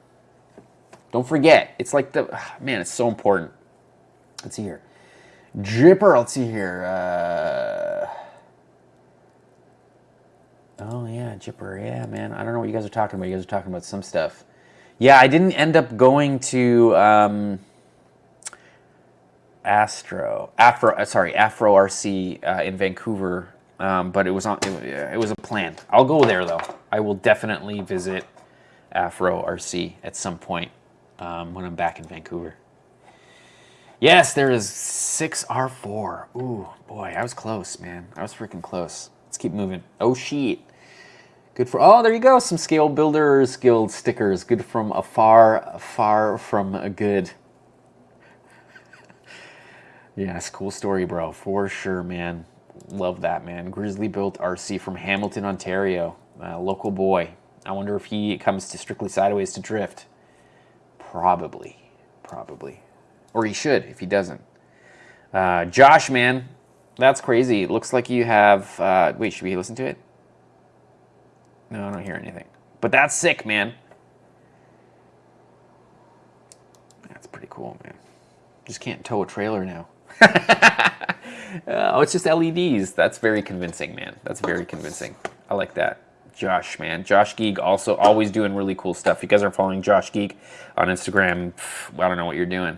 Don't forget it's like the man it's so important. Let's see here. Dripper let's see here uh Oh yeah, Jipper. Yeah, man. I don't know what you guys are talking about. You guys are talking about some stuff. Yeah, I didn't end up going to um, Astro, Afro. Uh, sorry, Afro RC uh, in Vancouver, um, but it was on. It, it, was a plan. I'll go there though. I will definitely visit Afro RC at some point um, when I'm back in Vancouver. Yes, there is 6R4. Ooh, boy, I was close, man. I was freaking close. Let's keep moving. Oh, shit. Good for, oh, there you go. Some Scale Builders Guild stickers. Good from afar, far from [LAUGHS] a good. yes, cool story, bro. For sure, man. Love that, man. Grizzly built RC from Hamilton, Ontario. Uh, local boy. I wonder if he comes to Strictly Sideways to drift. Probably. Probably. Or he should if he doesn't. Uh, Josh, man, that's crazy. It looks like you have, uh, wait, should we listen to it? No, I don't hear anything. But that's sick, man. That's pretty cool, man. Just can't tow a trailer now. [LAUGHS] oh, it's just LEDs. That's very convincing, man. That's very convincing. I like that. Josh, man. Josh Geek also always doing really cool stuff. You guys are following Josh Geek on Instagram, I don't know what you're doing.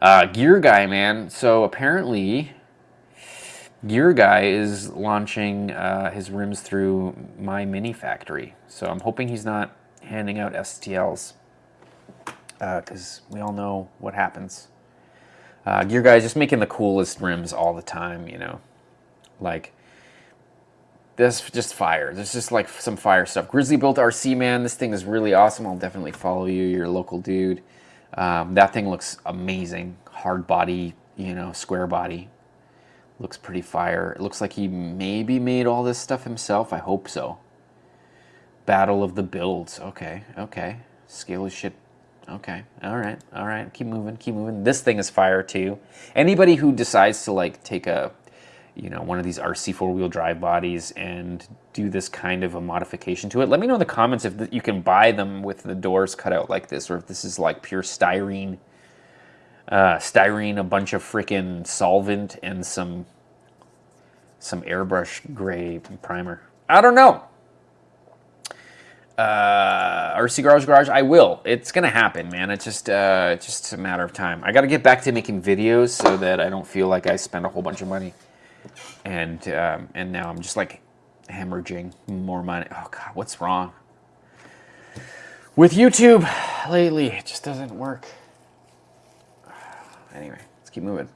Uh, Gear Guy, man. So apparently Gear Guy is launching uh, his rims through MyMiniFactory. So I'm hoping he's not handing out STLs because uh, we all know what happens. Uh, Gear Guy is just making the coolest rims all the time, you know. Like, this just fire. There's just like some fire stuff. Grizzly built RC man. This thing is really awesome. I'll definitely follow you. You're a local dude. Um, that thing looks amazing. hard body, you know, square body. Looks pretty fire. It looks like he maybe made all this stuff himself. I hope so. Battle of the Builds. Okay, okay. Scale of shit. Okay, all right, all right. Keep moving, keep moving. This thing is fire too. Anybody who decides to like take a, you know, one of these RC four-wheel drive bodies and do this kind of a modification to it, let me know in the comments if you can buy them with the doors cut out like this, or if this is like pure styrene uh, styrene, a bunch of freaking solvent, and some some airbrush gray primer. I don't know. Uh, RC Garage Garage, I will. It's gonna happen, man. It's just uh, just a matter of time. I got to get back to making videos so that I don't feel like I spend a whole bunch of money. And um, and now I'm just like hemorrhaging more money. Oh God, what's wrong with YouTube lately? It just doesn't work. Anyway, let's keep moving.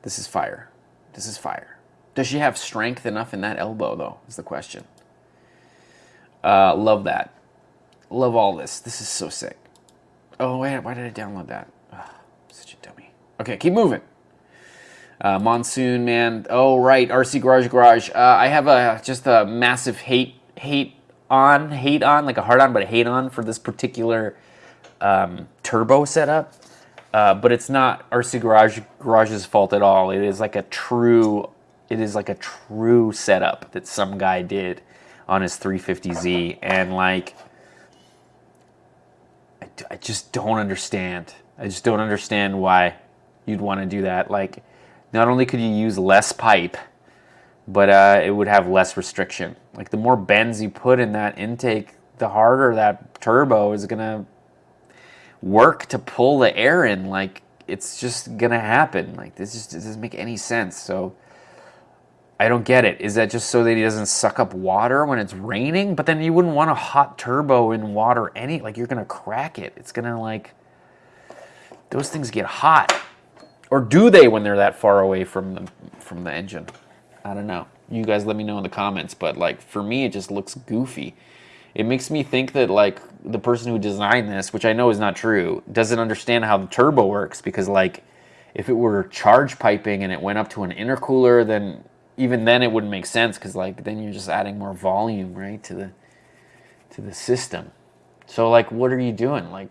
This is fire. This is fire. Does she have strength enough in that elbow, though, is the question. Uh, love that. Love all this. This is so sick. Oh, wait, why did I download that? Oh, such a dummy. Okay, keep moving. Uh, Monsoon, man. Oh, right, RC Garage Garage. Uh, I have a just a massive hate, hate on, hate on, like a hard on, but a hate on for this particular um, turbo setup. Uh, but it's not RC Garage Garage's fault at all. It is like a true, it is like a true setup that some guy did on his 350Z, and like, I, I just don't understand. I just don't understand why you'd want to do that. Like, not only could you use less pipe, but uh, it would have less restriction. Like the more bends you put in that intake, the harder that turbo is gonna work to pull the air in. Like it's just gonna happen. Like this just doesn't make any sense. So I don't get it. Is that just so that he doesn't suck up water when it's raining? But then you wouldn't want a hot turbo in water any like you're gonna crack it. It's gonna like those things get hot. Or do they when they're that far away from the from the engine? I don't know. You guys let me know in the comments, but like for me it just looks goofy it makes me think that like the person who designed this, which I know is not true, doesn't understand how the turbo works because like if it were charge piping and it went up to an intercooler, then even then it wouldn't make sense because like then you're just adding more volume right to the to the system. So like what are you doing? Like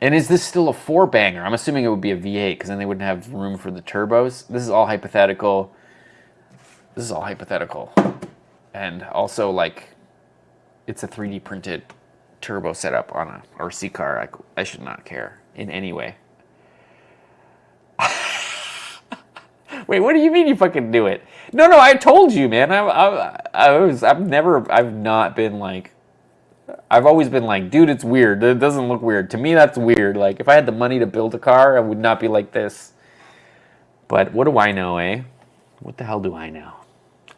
and is this still a four banger? I'm assuming it would be a V8 because then they wouldn't have room for the turbos. This is all hypothetical. This is all hypothetical. And also like it's a 3D printed turbo setup on a RC car. I, I should not care in any way. [LAUGHS] Wait, what do you mean you fucking do it? No, no, I told you, man. I, I, I was, I've never, I've not been like, I've always been like, dude, it's weird. It doesn't look weird. To me, that's weird. Like, if I had the money to build a car, I would not be like this. But what do I know, eh? What the hell do I know?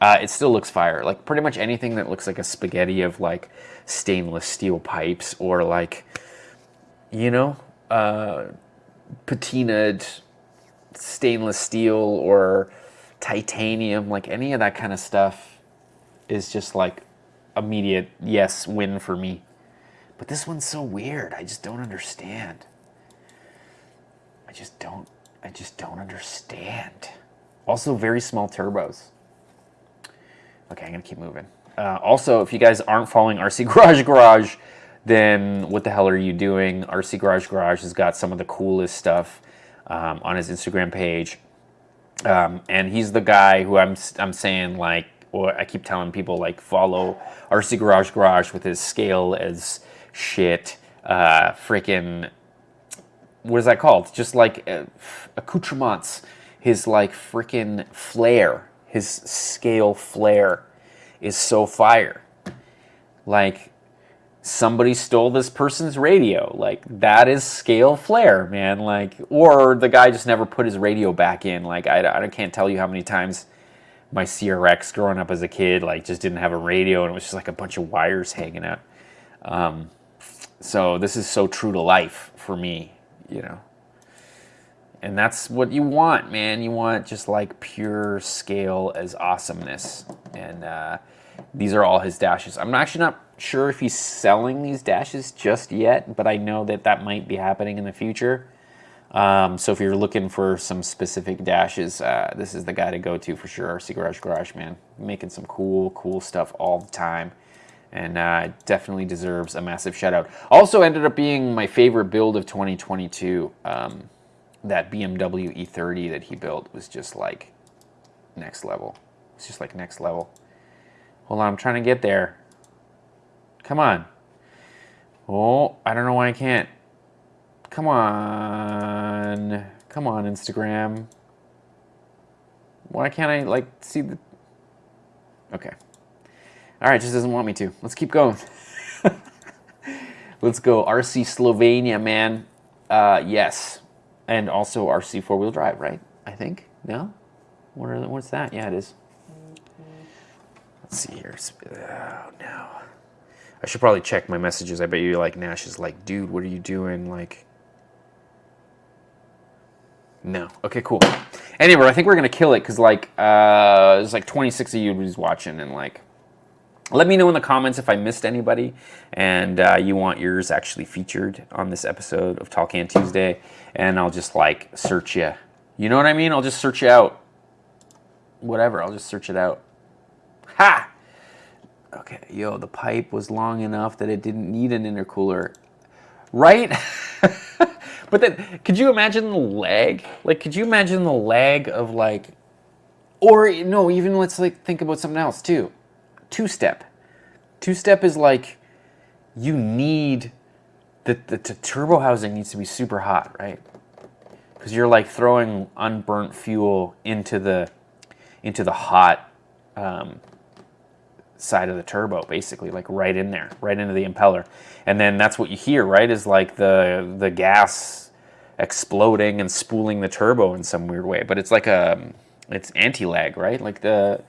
Uh, it still looks fire. Like pretty much anything that looks like a spaghetti of like stainless steel pipes or like, you know, uh, patinaed stainless steel or titanium, like any of that kind of stuff is just like immediate yes win for me. But this one's so weird. I just don't understand. I just don't I just don't understand. Also very small turbos. Okay, I'm gonna keep moving. Uh, also, if you guys aren't following RC [LAUGHS] Garage Garage, then what the hell are you doing? RC Garage Garage has got some of the coolest stuff um, on his Instagram page. Um, and he's the guy who I'm, I'm saying like, or I keep telling people like follow RC Garage Garage with his scale as shit, uh, freaking, what is that called? Just like uh, accoutrements, his like freaking flair his scale flair is so fire. Like, somebody stole this person's radio. Like, that is scale flair, man. Like, or the guy just never put his radio back in. Like, I, I can't tell you how many times my CRX growing up as a kid, like, just didn't have a radio and it was just like a bunch of wires hanging out. Um, so this is so true to life for me, you know and that's what you want, man. You want just like pure scale as awesomeness. And uh, these are all his dashes. I'm actually not sure if he's selling these dashes just yet, but I know that that might be happening in the future. Um, so if you're looking for some specific dashes, uh, this is the guy to go to for sure. RC Garage Garage Man, making some cool, cool stuff all the time, and uh, definitely deserves a massive shout out. Also ended up being my favorite build of 2022. Um, that BMW E30 that he built was just like next level. It's just like next level. Hold on, I'm trying to get there. Come on. Oh, I don't know why I can't. Come on. Come on, Instagram. Why can't I, like, see the... Okay. All right, just doesn't want me to. Let's keep going. [LAUGHS] Let's go. RC Slovenia, man. Uh, yes. And also RC four-wheel drive, right? I think. No? What are, what's that? Yeah, it is. Let's see here. Oh, no. I should probably check my messages. I bet you like Nash is like, dude, what are you doing? Like, no. Okay, cool. Anyway, I think we're gonna kill it because like uh, there's like 26 of you who's watching and like, let me know in the comments if I missed anybody and uh, you want yours actually featured on this episode of Tall Can Tuesday, and I'll just like search you. You know what I mean? I'll just search you out. Whatever. I'll just search it out. Ha! Okay, yo, the pipe was long enough that it didn't need an intercooler. Right? [LAUGHS] but then, could you imagine the lag? Like, could you imagine the lag of like, or no, even let's like think about something else too. Two-step. Two-step is like, you need, the, the, the turbo housing needs to be super hot, right? Because you're like throwing unburnt fuel into the, into the hot, um, side of the turbo, basically, like right in there, right into the impeller. And then that's what you hear, right, is like the, the gas exploding and spooling the turbo in some weird way. But it's like a, it's anti-lag, right? Like the,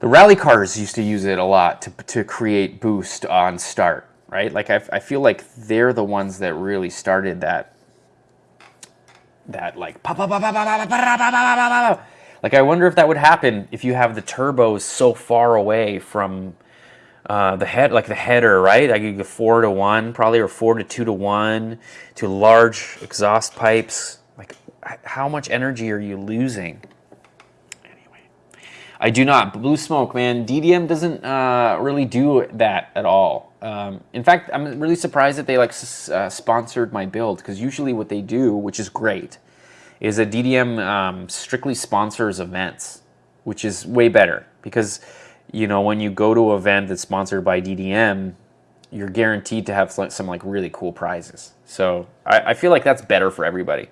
the rally cars used to use it a lot to, to create boost on start, right? Like I, I feel like they're the ones that really started that, that like, like I wonder if that would happen if you have the turbos so far away from uh, the head, like the header, right? Like you go four to one probably, or four to two to one to large exhaust pipes. Like how much energy are you losing? I do not. Blue smoke, man. DDM doesn't uh, really do that at all. Um, in fact, I'm really surprised that they like uh, sponsored my build because usually what they do, which is great, is that DDM um, strictly sponsors events, which is way better because you know when you go to an event that's sponsored by DDM, you're guaranteed to have some like really cool prizes. So I, I feel like that's better for everybody.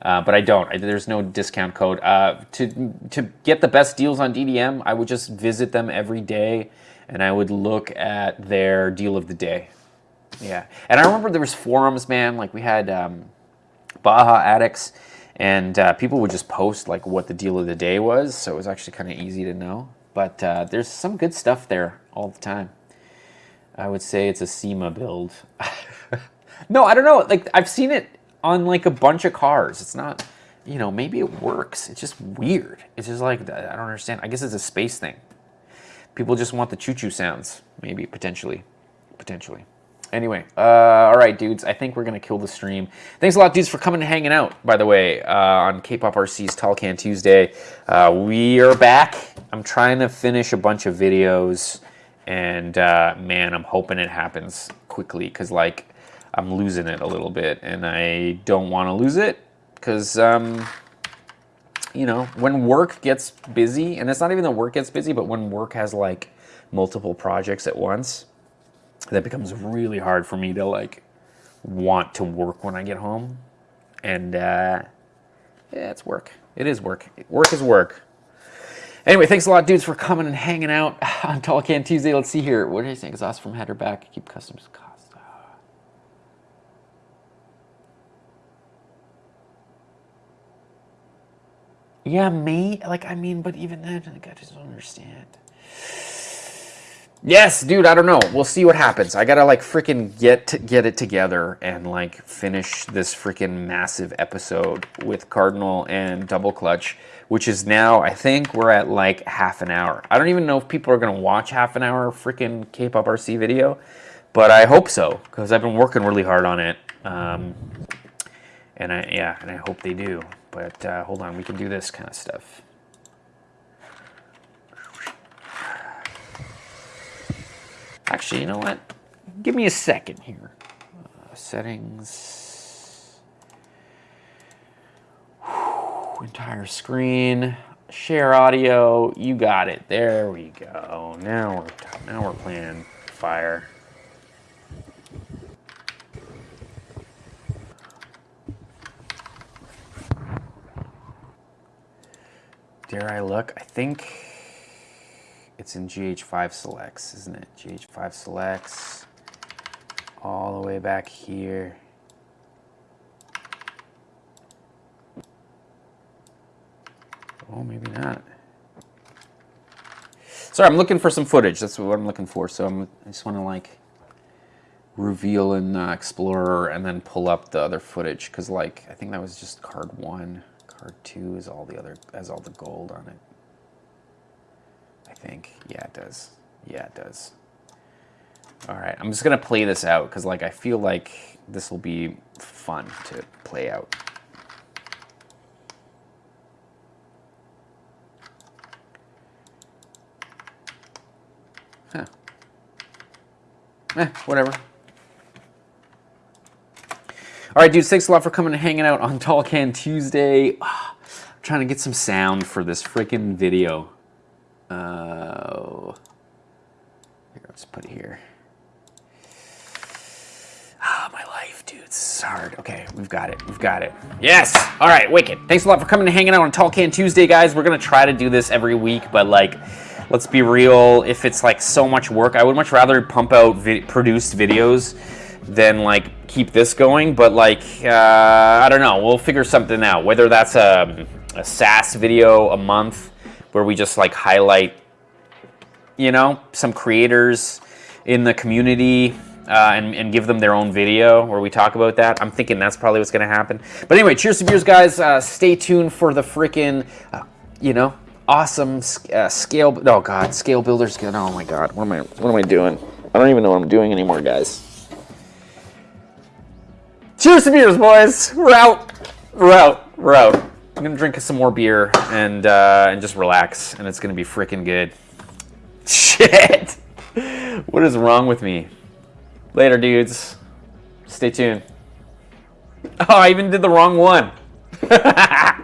Uh, but I don't. I, there's no discount code. Uh, to to get the best deals on DDM, I would just visit them every day, and I would look at their deal of the day. Yeah, and I remember there was forums, man. Like we had um, Baja Addicts and uh, people would just post like what the deal of the day was, so it was actually kind of easy to know. But uh, there's some good stuff there all the time. I would say it's a SEMA build. [LAUGHS] no, I don't know. Like I've seen it on like a bunch of cars. It's not, you know, maybe it works. It's just weird. It's just like I don't understand. I guess it's a space thing. People just want the choo-choo sounds, maybe potentially, potentially. Anyway, uh, all right, dudes. I think we're gonna kill the stream. Thanks a lot, dudes, for coming and hanging out. By the way, uh, on K-pop RC's Tall Can Tuesday, uh, we are back. I'm trying to finish a bunch of videos, and uh, man, I'm hoping it happens quickly because like I'm losing it a little bit, and I don't want to lose it because um, you know when work gets busy, and it's not even that work gets busy, but when work has like multiple projects at once that becomes really hard for me to like want to work when I get home. And uh, yeah, it's work. It is work. Work is work. Anyway, thanks a lot, dudes, for coming and hanging out on Tall Can Tuesday. Let's see here. What did you say? Exhaust from head or back. Keep customs Yeah, me. Like, I mean, but even then, like, I just don't understand. Yes, dude, I don't know. We'll see what happens. I gotta like freaking get get it together and like finish this freaking massive episode with Cardinal and Double Clutch, which is now, I think we're at like half an hour. I don't even know if people are gonna watch half an hour freaking K-pop RC video, but I hope so, because I've been working really hard on it. Um, And I, yeah, and I hope they do. But uh, hold on, we can do this kind of stuff. Actually, you know what? Give me a second here. Uh, settings. Whew, entire screen. Share audio. You got it. There we go. Now we're now we're playing fire. Dare I look? I think it's in GH5 selects, isn't it? GH5 selects all the way back here. Oh, maybe not. Sorry, I'm looking for some footage. That's what I'm looking for. So I'm, I just want to like reveal in uh, Explorer and then pull up the other footage because like I think that was just card one. Card two is all the other has all the gold on it. I think. Yeah, it does. Yeah, it does. All right, I'm just gonna play this out because like I feel like this will be fun to play out. Huh. Eh, whatever. All right, dudes, thanks a lot for coming and hanging out on Tall Can Tuesday. Ah, [SIGHS] I'm trying to get some sound for this freaking video. Uh, here, let's put it here. Ah, my life, dude. it's hard. Okay, we've got it. We've got it. Yes. All right, wicked. Thanks a lot for coming and hanging out on Tall Can Tuesday, guys. We're gonna try to do this every week, but like, let's be real. If it's like so much work, I would much rather pump out vi produced videos than like keep this going. But like, uh, I don't know. We'll figure something out. Whether that's a, a SAS video a month where we just like highlight, you know, some creators in the community uh, and, and, give them their own video where we talk about that. I'm thinking that's probably what's going to happen. But anyway, cheers to beers, guys. Uh, stay tuned for the freaking, uh, you know, awesome uh, scale. Oh God, scale builders. Good. Oh my God, what am I? What am I doing? I don't even know what I'm doing anymore, guys. Cheers to beers, boys. We're out. We're out. We're out. I'm gonna drink some more beer and uh, and just relax, and it's gonna be freaking good. Shit. What is wrong with me? Later, dudes. Stay tuned. Oh, I even did the wrong one. [LAUGHS]